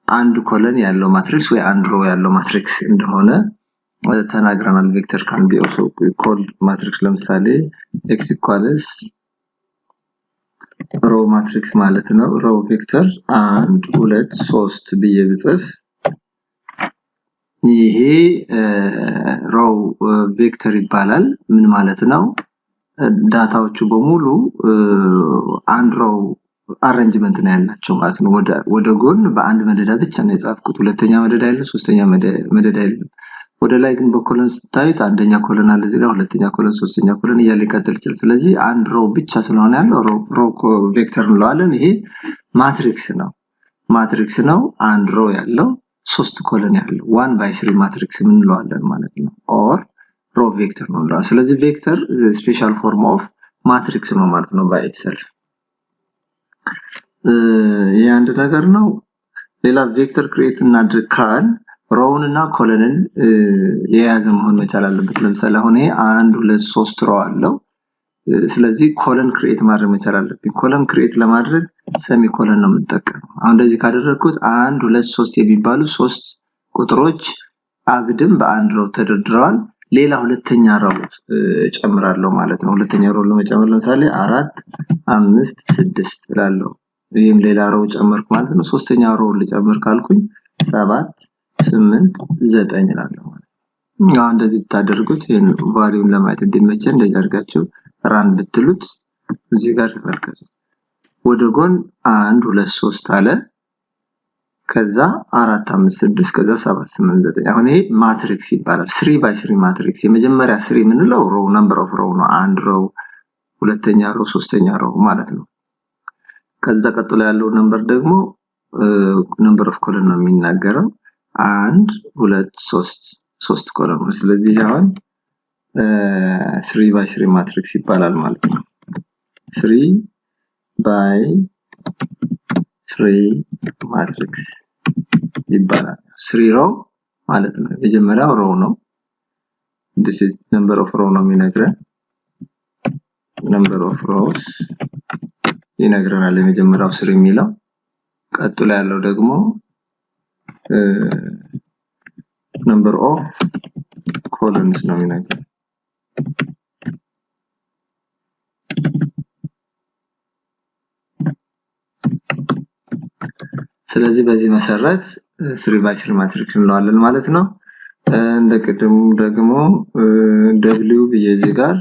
Speaker 3: አንድ column ያለው matrix ወይ አንድ row ያለው matrix እንደሆነ ተናግረናል። vector can be also called matrix ለምሳሌ X equals row matrix ማለት ነው። row vector አንድ ሁለት ሶስት ብዬ ብጽፍ ይሄ row vector ይባላል። ምን ማለት ነው? data ዎቹ በሙሉ አንድ row arrangement ነው ያላቸው ማለት ነው። ወደ ጎን በአንድ መደዳ ብቻ ነው የጻፍኩት። ሁለተኛ መደዳ የለም፣ ሶስተኛ መደዳ የለም። ወደ ላይ ግን በ column ስታዩት አንደኛ column አለ እዚህ ጋር፣ ሁለተኛ column፣ ሶስተኛ column እያለ ይቀጥል ይችላል። ስለዚህ አንድ row ብቻ ስለሆነ ያለው row vector እንለዋለን። ይሄ matrix ነው። matrix ነው አንድ row ያለው ሶስት column ያለው one by three matrix እንለዋለን ማለት ነው። or row vector ነው እንለዋለን። ስለዚህ vector special form of matrix ነው ማለት ነው by itself። ይህ አንድ ነገር ነው። ሌላ vector create እናድርግ ካልን row ን እና column ን የያዘ መሆን መቻል አለበት። ለምሳሌ አሁን ይሄ አንድ ሁለት ሶስት row አለው። ስለዚህ column create ማድረግ መቻል አለብኝ። column create ለማድረግ semicolon ነው የምጠቀመው። አሁን እንደዚህ ካደረግኩት አንድ ሁለት ሶስት የሚባሉ ሶስት ቁጥሮች አግድም በአንድ ሮው ተደርድረዋል። ሌላ ሁለተኛ ሮው እጨምራለሁ ማለት ነው። ሁለተኛ ሮው ለመጨመር ለምሳሌ አራት አምስት ስድስት እላለሁ። ይህም ሌላ ሮው ጨመርኩ ማለት ነው። ሶስተኛ ሮው ልጨምር ካልኩኝ ሰባት ስምንት ዘጠኝ እላለሁ አሁን እንደዚህ ብታደርጉት ይህን ቫሊዩን ለማየት እንዲመቸን እንደዚህ አድርጋችሁ ራን ብትሉት እዚህ ጋር ተመልከቱት። ወደ ጎን አንድ ሁለት ሶስት አለ። ከዛ አራት አምስት ስድስት ከዛ ሰባት ስምንት ዘጠኝ አሁን ይሄ matrix ይባላል። three by three matrix የመጀመሪያ three የምንለው row number of row ነው። አንድ row፣ ሁለተኛ row፣ ሶስተኛ row ማለት ነው። ከዛ ቀጥሎ ያለው number ደግሞ number of column ነው የሚናገረው። አንድ ሁለት ሶስት ሶስት ነው። ስለዚህ አሁን three by three matrix ይባላል ማለት ነው። three by three matrix ይባላል። three row ማለት ነው። የመጀመሪያው row ነው። this is number of row ነው የሚነግረን number of rows ይነግረናል። የመጀመሪያው three የሚለው ቀጥሎ ያለው ደግሞ number of columns ነው የሚነግረን ስለዚህ በዚህ መሰረት three by three matrix እንለዋለን ማለት ነው። እንደ ቅድሙ ደግሞ W ብዬ እዚህ ጋር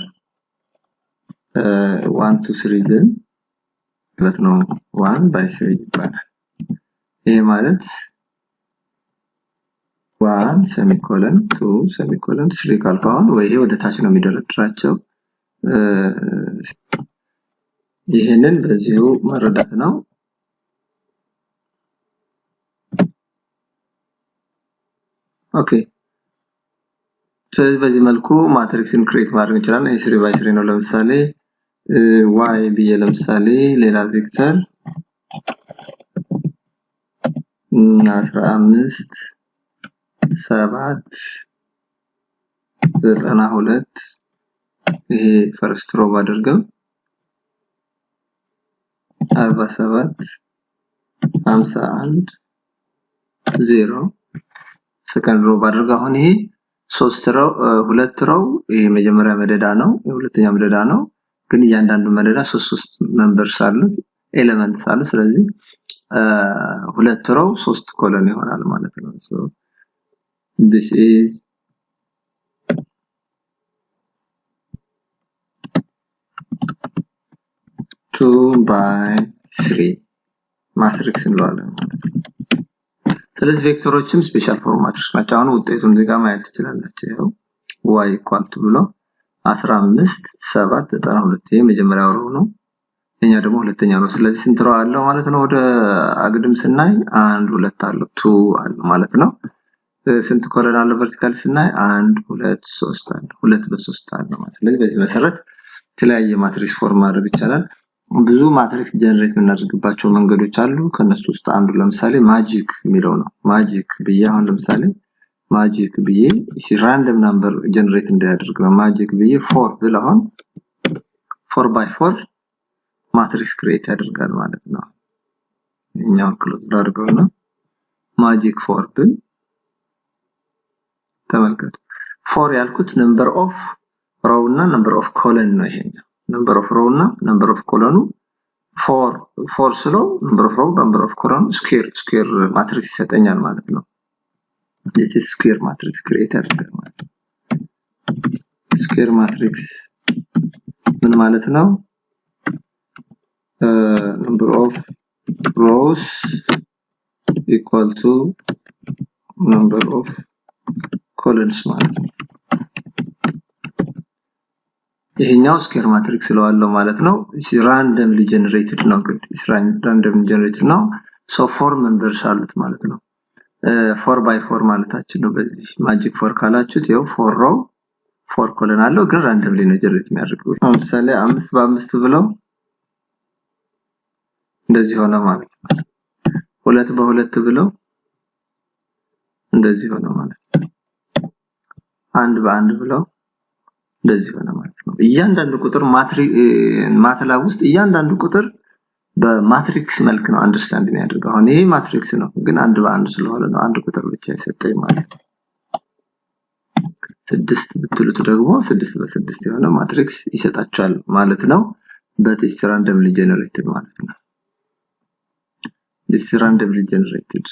Speaker 3: one two three ግን ማለት ነው one by three ይባላል። ይሄ ማለት one semicolon two semicolon three ካልኩ አሁን ወይ ወደ ታች ነው የሚደረድራቸው። ይህንን በዚሁ መረዳት ነው። okay ስለዚህ በዚህ መልኩ matrix ን create ማድረግ እንችላለን። ይህ three by three ነው። ለምሳሌ y ብዬ ለምሳሌ ሌላ vector አስራ አምስት ሰባት ዘጠና ሁለት ይሄ first row ባደርገው አርባ ሰባት ሀምሳ አንድ ዜሮ second row ባደርገው አሁን ይሄ ሶስት row ሁለት row ይሄ መጀመሪያ መደዳ ነው የሁለተኛ መደዳ ነው። ግን እያንዳንዱ መደዳ ሶስት ሶስት members አሉት elements አሉ ስለዚህ ሁለት row ሶስት column ይሆናል ማለት ነው this is two by three. matrix እንለዋለን ማለት ነው። ስለዚህ vector ኦችም special form matrix ናቸው። አሁን ውጤቱን እዚህ ጋር ማየት ትችላላችሁ። ይኸው y equal to ብሎ 15 7 92 ይሄ መጀመሪያው row ነው። የኛ ደግሞ ሁለተኛ ነው። ስለዚህ ስንት row አለው ማለት ነው? ወደ አግድም ስናይ አንድ ሁለት አለው። two አለ ማለት ነው ስንት column አለው vertical ስናይ? አንድ ሁለት ሶስት አለ ሁለት በሶስት አለ ማለት ስለዚህ በዚህ መሰረት የተለያየ matrix form ማድረግ ይቻላል። ብዙ matrix generate የምናደርግባቸው መንገዶች አሉ። ከነሱ ውስጥ አንዱ ለምሳሌ magic የሚለው ነው። magic ብዬ አሁን ለምሳሌ magic ብዬ random number generate እንዲያደርግ ነው። magic ብዬ four ብል አሁን four by four matrix create ያደርጋል ማለት ነው። ይሄኛውን close ላድርገው ነው magic four ብል ተመልከቱ። four ያልኩት number of row እና number of column ነው ይሄኛው። number of row እና number of column ኡ four four ስለው number of row number of column ኡ square square matrix ይሰጠኛል ማለት ነው። Is square matrix create ያደርጋል ማለት ነው። square matrix ምን ማለት ነው? Number of rows equal to number of columns ማለት ነው። ይሄኛው square matrix ስለዋለው ማለት ነው። randomly generated ነው ግን randomly generated ነው። so four members አሉት ማለት ነው። four by four ማለታችን ነው። በዚህ magic four ካላችሁት ይኸው four row four column አለው። ግን randomly ነው generate የሚያደርገው። ለምሳሌ አምስት በአምስት ብለው እንደዚህ ሆነ ማለት ነው። ሁለት በሁለት ብለው እንደዚህ ሆነ ማለት ነው አንድ በአንድ ብለው እንደዚህ ሆነ ማለት ነው። እያንዳንዱ ቁጥር MATLAB ውስጥ እያንዳንዱ ቁጥር በ matrix መልክ ነው understand የሚያደርገው። አሁን ይሄ matrix ነው ግን አንድ በአንድ ስለሆነ ነው አንድ ቁጥር ብቻ የሰጠኝ ማለት ነው። ስድስት ብትሉት ደግሞ ስድስት በስድስት የሆነ matrix ይሰጣቸዋል ማለት ነው። በቴስት randomly generated ማለት ነው። this randomly generated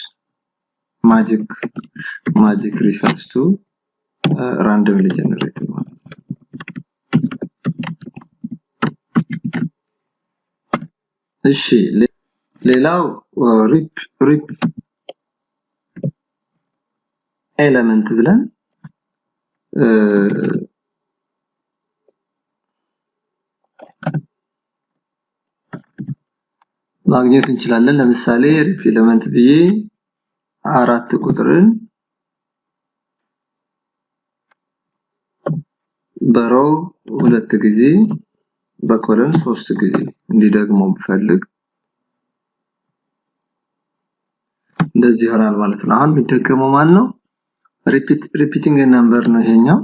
Speaker 3: magic magic refers to randomly generated ማለት ነው። እሺ ሌላው rep rep element ብለን ማግኘት እንችላለን። ለምሳሌ rep element ብዬ አራት ቁጥርን በ row ሁለት ጊዜ በ column ሶስት ጊዜ እንዲደግሞ ብፈልግ እንደዚህ ይሆናል ማለት ነው። አሁን የሚደገመው ማን ነው repeat repeating number ነው ይሄኛው።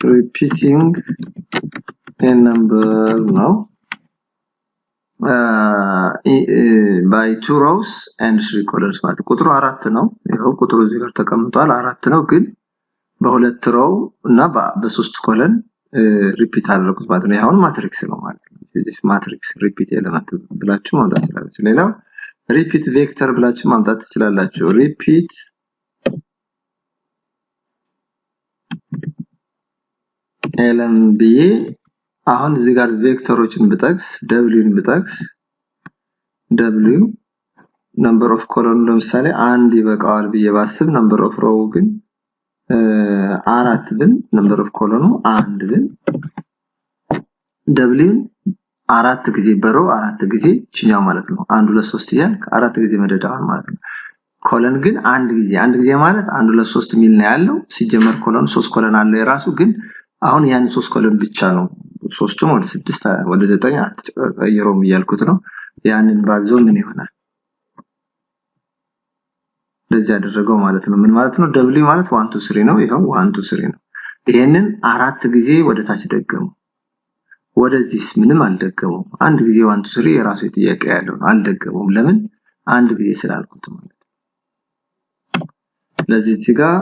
Speaker 3: repeating number ነው። by two rows and three columns ማለት ቁጥሩ አራት ነው። ይኸው ቁጥሩ እዚህ ጋር ተቀምጧል። አራት ነው ግን በሁለት row እና በሶስት column repeat አደረጉት ማለት ነው። አሁን matrix ነው ማለት ነው። matrix repeat element ብላችሁ ማምጣት ትችላላችሁ። ሌላው repeat vector ብላችሁ ማምጣት ትችላላችሁ። repeat elem ብዬ አሁን እዚህ ጋር vector ኦችን ብጠቅስ ደብሊውን ብጠቅስ w number of column ኡ ለምሳሌ አንድ ይበቃዋል ብዬ ባስብ number of row ግን አራት ብል number of column ኡ አንድ ብል ደብሊውን አራት ጊዜ በ row አራት ጊዜ ችኛው ማለት ነው። አንድ ሁለት ሶስት እያልክ አራት ጊዜ መደዳውን ማለት ነው። column ግን አንድ ጊዜ አንድ ጊዜ ማለት አንድ ሁለት ሶስት ሚል ነው ያለው። ሲጀመር column ሶስት column አለ የራሱ ግን አሁን ያን ሶስት column ብቻ ነው። ሶስቱም ወደ ስድስት ወደ ዘጠኝ አትቀይረውም እያልኩት ነው። ያንን ባዘው ምን ይሆናል እንደዚህ ያደረገው ማለት ነው። ምን ማለት ነው? ደብሊው ማለት one two three ነው። ይኸው one two three ነው። ይሄንን አራት ጊዜ ወደ ታች ደገሙ። ወደዚህስ ምንም አልደገሙም። አንድ ጊዜ one two three የራሱ ጥያቄ ያለው አልደገሙም። ለምን? አንድ ጊዜ ስላልኩት ማለት ስለዚህ እዚህ ጋር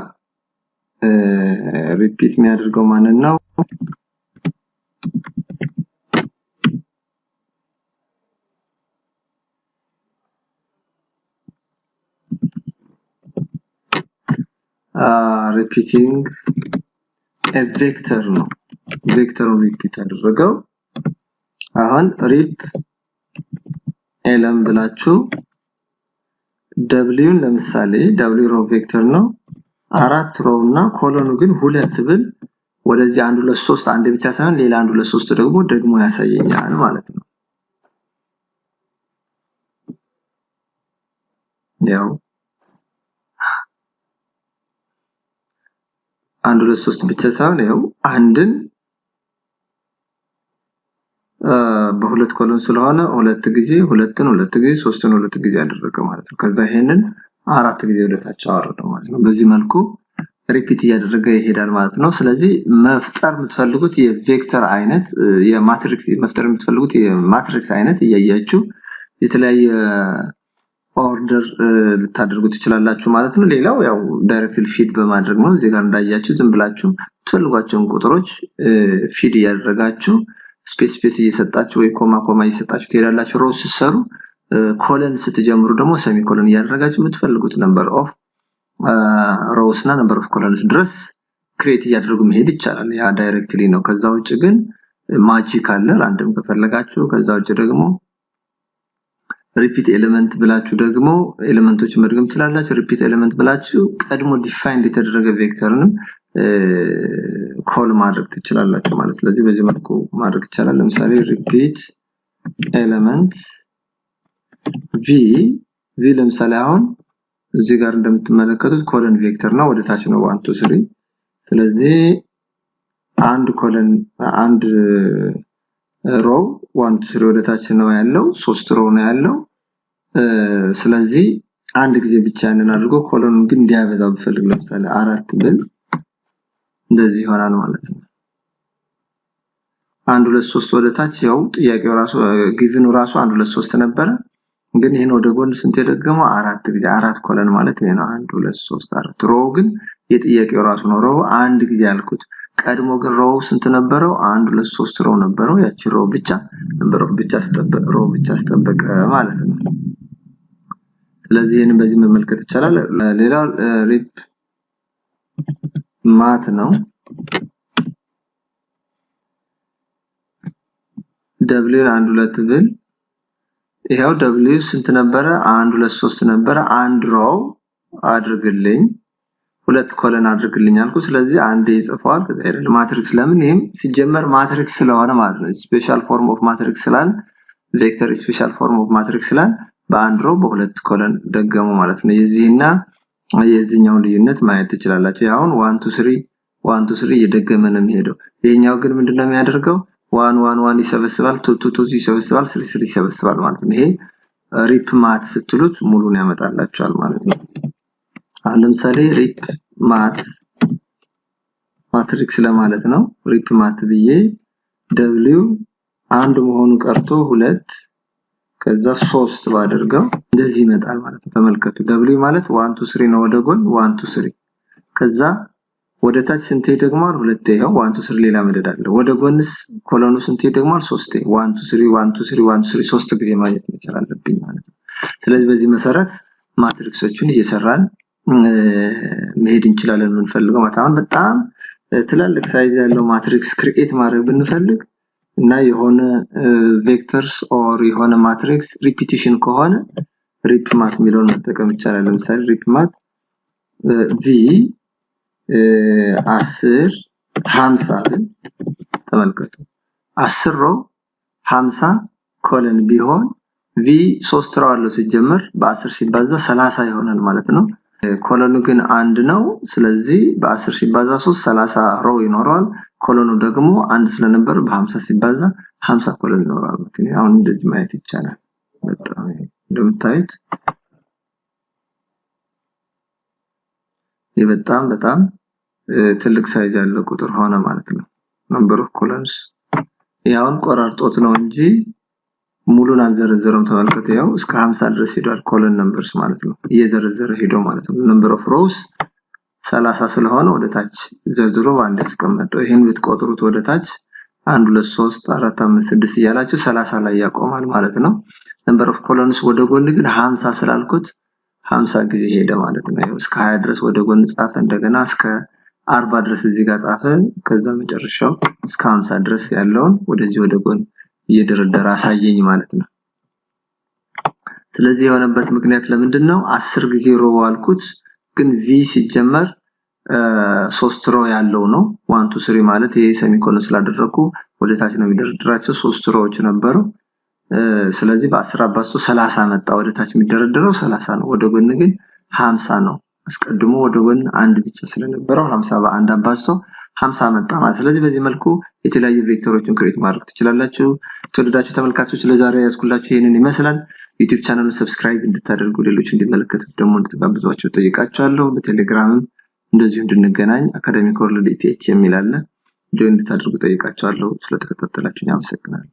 Speaker 3: repeat የሚያደርገው ማንን ነው? repeating vector ነው። vector ኡን repeat አደረገው። አሁን repelem ብላችሁ W ን ለምሳሌ W row vector ነው። አራት row እና column ኡ ግን ሁለት ብል ወደዚህ አንድ ሁለት ሶስት አንድ ብቻ ሳይሆን ሌላ አንድ ሁለት ሶስት ደግሞ ደግሞ ያሳየኛል ማለት ነው። ያው አንድ ሁለት ሶስት ብቻ ሳይሆን ያው አንድን በሁለት column ስለሆነ ሁለት ጊዜ ሁለትን ሁለት ጊዜ ሶስትን ሁለት ጊዜ ያደረገ ማለት ነው። ከዛ ይሄንን አራት ጊዜ ወደታች አወረደው ማለት ነው። በዚህ መልኩ repeat እያደረገ ይሄዳል ማለት ነው። ስለዚህ መፍጠር የምትፈልጉት የ vector አይነት የ matrix መፍጠር የምትፈልጉት የ matrix አይነት እያያችሁ የተለያየ order ልታደርጉ ትችላላችሁ ማለት ነው። ሌላው ያው directly feed በማድረግ ነው። እዚህ ጋር እንዳያችሁ ዝም ብላችሁ የምትፈልጓቸውን ቁጥሮች feed እያደረጋችሁ space space እየሰጣችሁ ወይ comma comma እየሰጣችሁ ትሄዳላችሁ። row ስትሰሩ column ስትጀምሩ ደግሞ semicolon እያደረጋችሁ የምትፈልጉት number of rows እና number of columns ድረስ create እያደረጉ መሄድ ይቻላል። ያ directly ነው። ከዛ ውጭ ግን magic አለ random ከፈለጋችሁ። ከዛ ውጭ ደግሞ repeat element ብላችሁ ደግሞ element ኦችን መድገም ትችላላችሁ። repeat element ብላችሁ ቀድሞ defined የተደረገ vector ንም call ማድረግ ትችላላችሁ ማለት ስለዚህ በዚህ መልኩ ማድረግ ይቻላል። ለምሳሌ repeat element V V ለምሳሌ አሁን እዚህ ጋር እንደምትመለከቱት column vector ነው። ወደ ታች ነው one two three። ስለዚህ አንድ column አንድ row one two three ወደ ታች ነው ያለው፣ ሶስት row ነው ያለው። ስለዚህ አንድ ጊዜ ብቻ ያንን አድርጎ column ኡን ግን እንዲያበዛ ብፈልግ ለምሳሌ አራት ብል እንደዚህ ይሆናል ማለት ነው። አንድ ሁለት ሶስት ወደ ታች ያው ጥያቄው ራሱ given ኡ ራሱ አንድ ሁለት ሶስት ነበረ። ግን ይሄን ወደ ጎን ስንት የደገመው አራት ጊዜ አራት column ማለት ይሄ ነው። አንድ ሁለት ሶስት አራት። row ግን የጥያቄው ራሱ ነው። row አንድ ጊዜ ያልኩት ቀድሞ ግን row ስንት ነበረው? አንድ ሁለት ሶስት row ነበረው። ያቺ row ብቻ of ብቻ row ብቻ አስጠበቀ ማለት ነው። ስለዚህ ይህንን በዚህ መመልከት ይቻላል። ሌላው repmat ነው። W ን አንድ ሁለት ብል ይሄው W ስንት ነበረ? አንድ ሁለት ሶስት ነበረ። አንድ row አድርግልኝ ሁለት column አድርግልኝ አልኩ። ስለዚህ አንዴ ይጽፈዋል። ከዛ አይደል matrix ለምን ይሄም ሲጀመር matrix ስለሆነ ማለት ነው። special form of matrix ስላል vector special form of matrix ስላል በአንድ row በሁለት column ደገሙ ማለት ነው። የዚህና የዚህኛውን ልዩነት ማየት ትችላላችሁ። አሁን one two three one two three እየደገመ ነው የሚሄደው። ይሄኛው ግን ምንድነው የሚያደርገው? one one one ይሰበስባል፣ two two two ይሰበስባል፣ three three ይሰበስባል ማለት ነው። ይሄ repmat ስትሉት ሙሉን ያመጣላችኋል ማለት ነው። አሁን ለምሳሌ repmat matrix ለማለት ነው። repmat ብዬ W አንድ መሆኑ ቀርቶ ሁለት ከዛ ሶስት ባደርገው እንደዚህ ይመጣል ማለት ነው። ተመልከቱ። W ማለት one two three ነው ወደ ጎን one two three ከዛ ወደ ታች ስንቴ ደግሟል? ሁለቴ። ይኸው one two three ሌላ መደዳ አለ። ወደ ጎንስ column ኡ ስንቴ ደግሟል? ሶስቴ። one two three one two three one two three ሶስት ጊዜ ማግኘት መቻል አለብኝ ማለት ነው። ስለዚህ በዚህ መሰረት matrix ኦቹን እየሰራን መሄድ እንችላለን። የምንፈልገው ማለት አሁን በጣም ትላልቅ size ያለው matrix create ማድረግ ብንፈልግ እና የሆነ vectors or የሆነ matrix repetition ከሆነ repmat የሚለውን መጠቀም ይቻላል። ለምሳሌ repmat V አስር ሀምሳ ተመልከቱ አስር row ሀምሳ column ቢሆን V ሶስት row አለው ሲጀመር በአስር ሲባዛ ሰላሳ ይሆናል ማለት ነው። column ኡ ግን አንድ ነው። ስለዚህ በአስር ሲባዛ ሶስት ሰላሳ row ይኖረዋል። column ኡ ደግሞ አንድ ስለነበር በሀምሳ ሲባዛ ሀምሳ column ይኖረዋል ማለት ነው። አሁን እንደዚህ ማየት ይቻላል። በጣም እንደምታዩት ይህ በጣም በጣም ትልቅ size ያለው ቁጥር ሆነ ማለት ነው። number of columns ያውን ቆራርጦት ነው እንጂ ሙሉን አልዘረዘረም። ተመልከቱ፣ ያው እስከ 50 ድረስ ሄዷል። column numbers ማለት ነው እየዘረዘረ ሄዶ ማለት ነው። number of rows 30 ስለሆነ ወደ ታች ዘርዝሮ በአንድ ያስቀመጠው። ይህን ብትቆጥሩት ወደ ታች 1 2 3 4 5 6 እያላችሁ 30 ላይ ያቆማል ማለት ነው። number of columns ወደ ጎን ግን 50 ስላልኩት 50 ጊዜ ሄደ ማለት ነው። እስከ 20 ድረስ ወደ ጎን ጻፈ፣ እንደገና እስከ 40 ድረስ እዚህ ጋር ጻፈ። ከዛ መጨረሻው እስከ 50 ድረስ ያለውን ወደዚህ ወደ ጎን እየደረደረ አሳየኝ ማለት ነው። ስለዚህ የሆነበት ምክንያት ለምንድን ነው? 10 ጊዜ row አልኩት፣ ግን V ሲጀመር ሶስት row ያለው ነው። one two three ማለት ይሄ semicolon ስላደረኩ ወደ ታች ነው የሚደረድራቸው። ሶስት row ዎች ነበሩ። ስለዚህ በ10 አባዝቶ 30 መጣ። ወደ ታች የሚደረደረው 30 ነው። ወደ ጎን ግን 50 ነው። አስቀድሞ ወደ ጎን አንድ ብቻ ስለነበረው 50 በአንድ አባዝቶ 50 መጣ ማለት። ስለዚህ በዚህ መልኩ የተለያዩ vector ኦችን create ማድረግ ትችላላችሁ። የተወደዳችሁ ተመልካቾች ለዛሬ የያዝኩላችሁ ይህንን ይመስላል። ዩቲዩብ channel ኡን subscribe እንድታደርጉ ሌሎች እንዲመለከቱት ደግሞ እንድትጋብዟቸው ጠይቃችኋለሁ። በቴሌግራምም እንደዚሁ እንድንገናኝ Academic World ETH የሚል አለ። join እንድታደርጉ ጠይቃችኋለሁ። ስለተከታተላችሁኝ አመሰግናለሁ።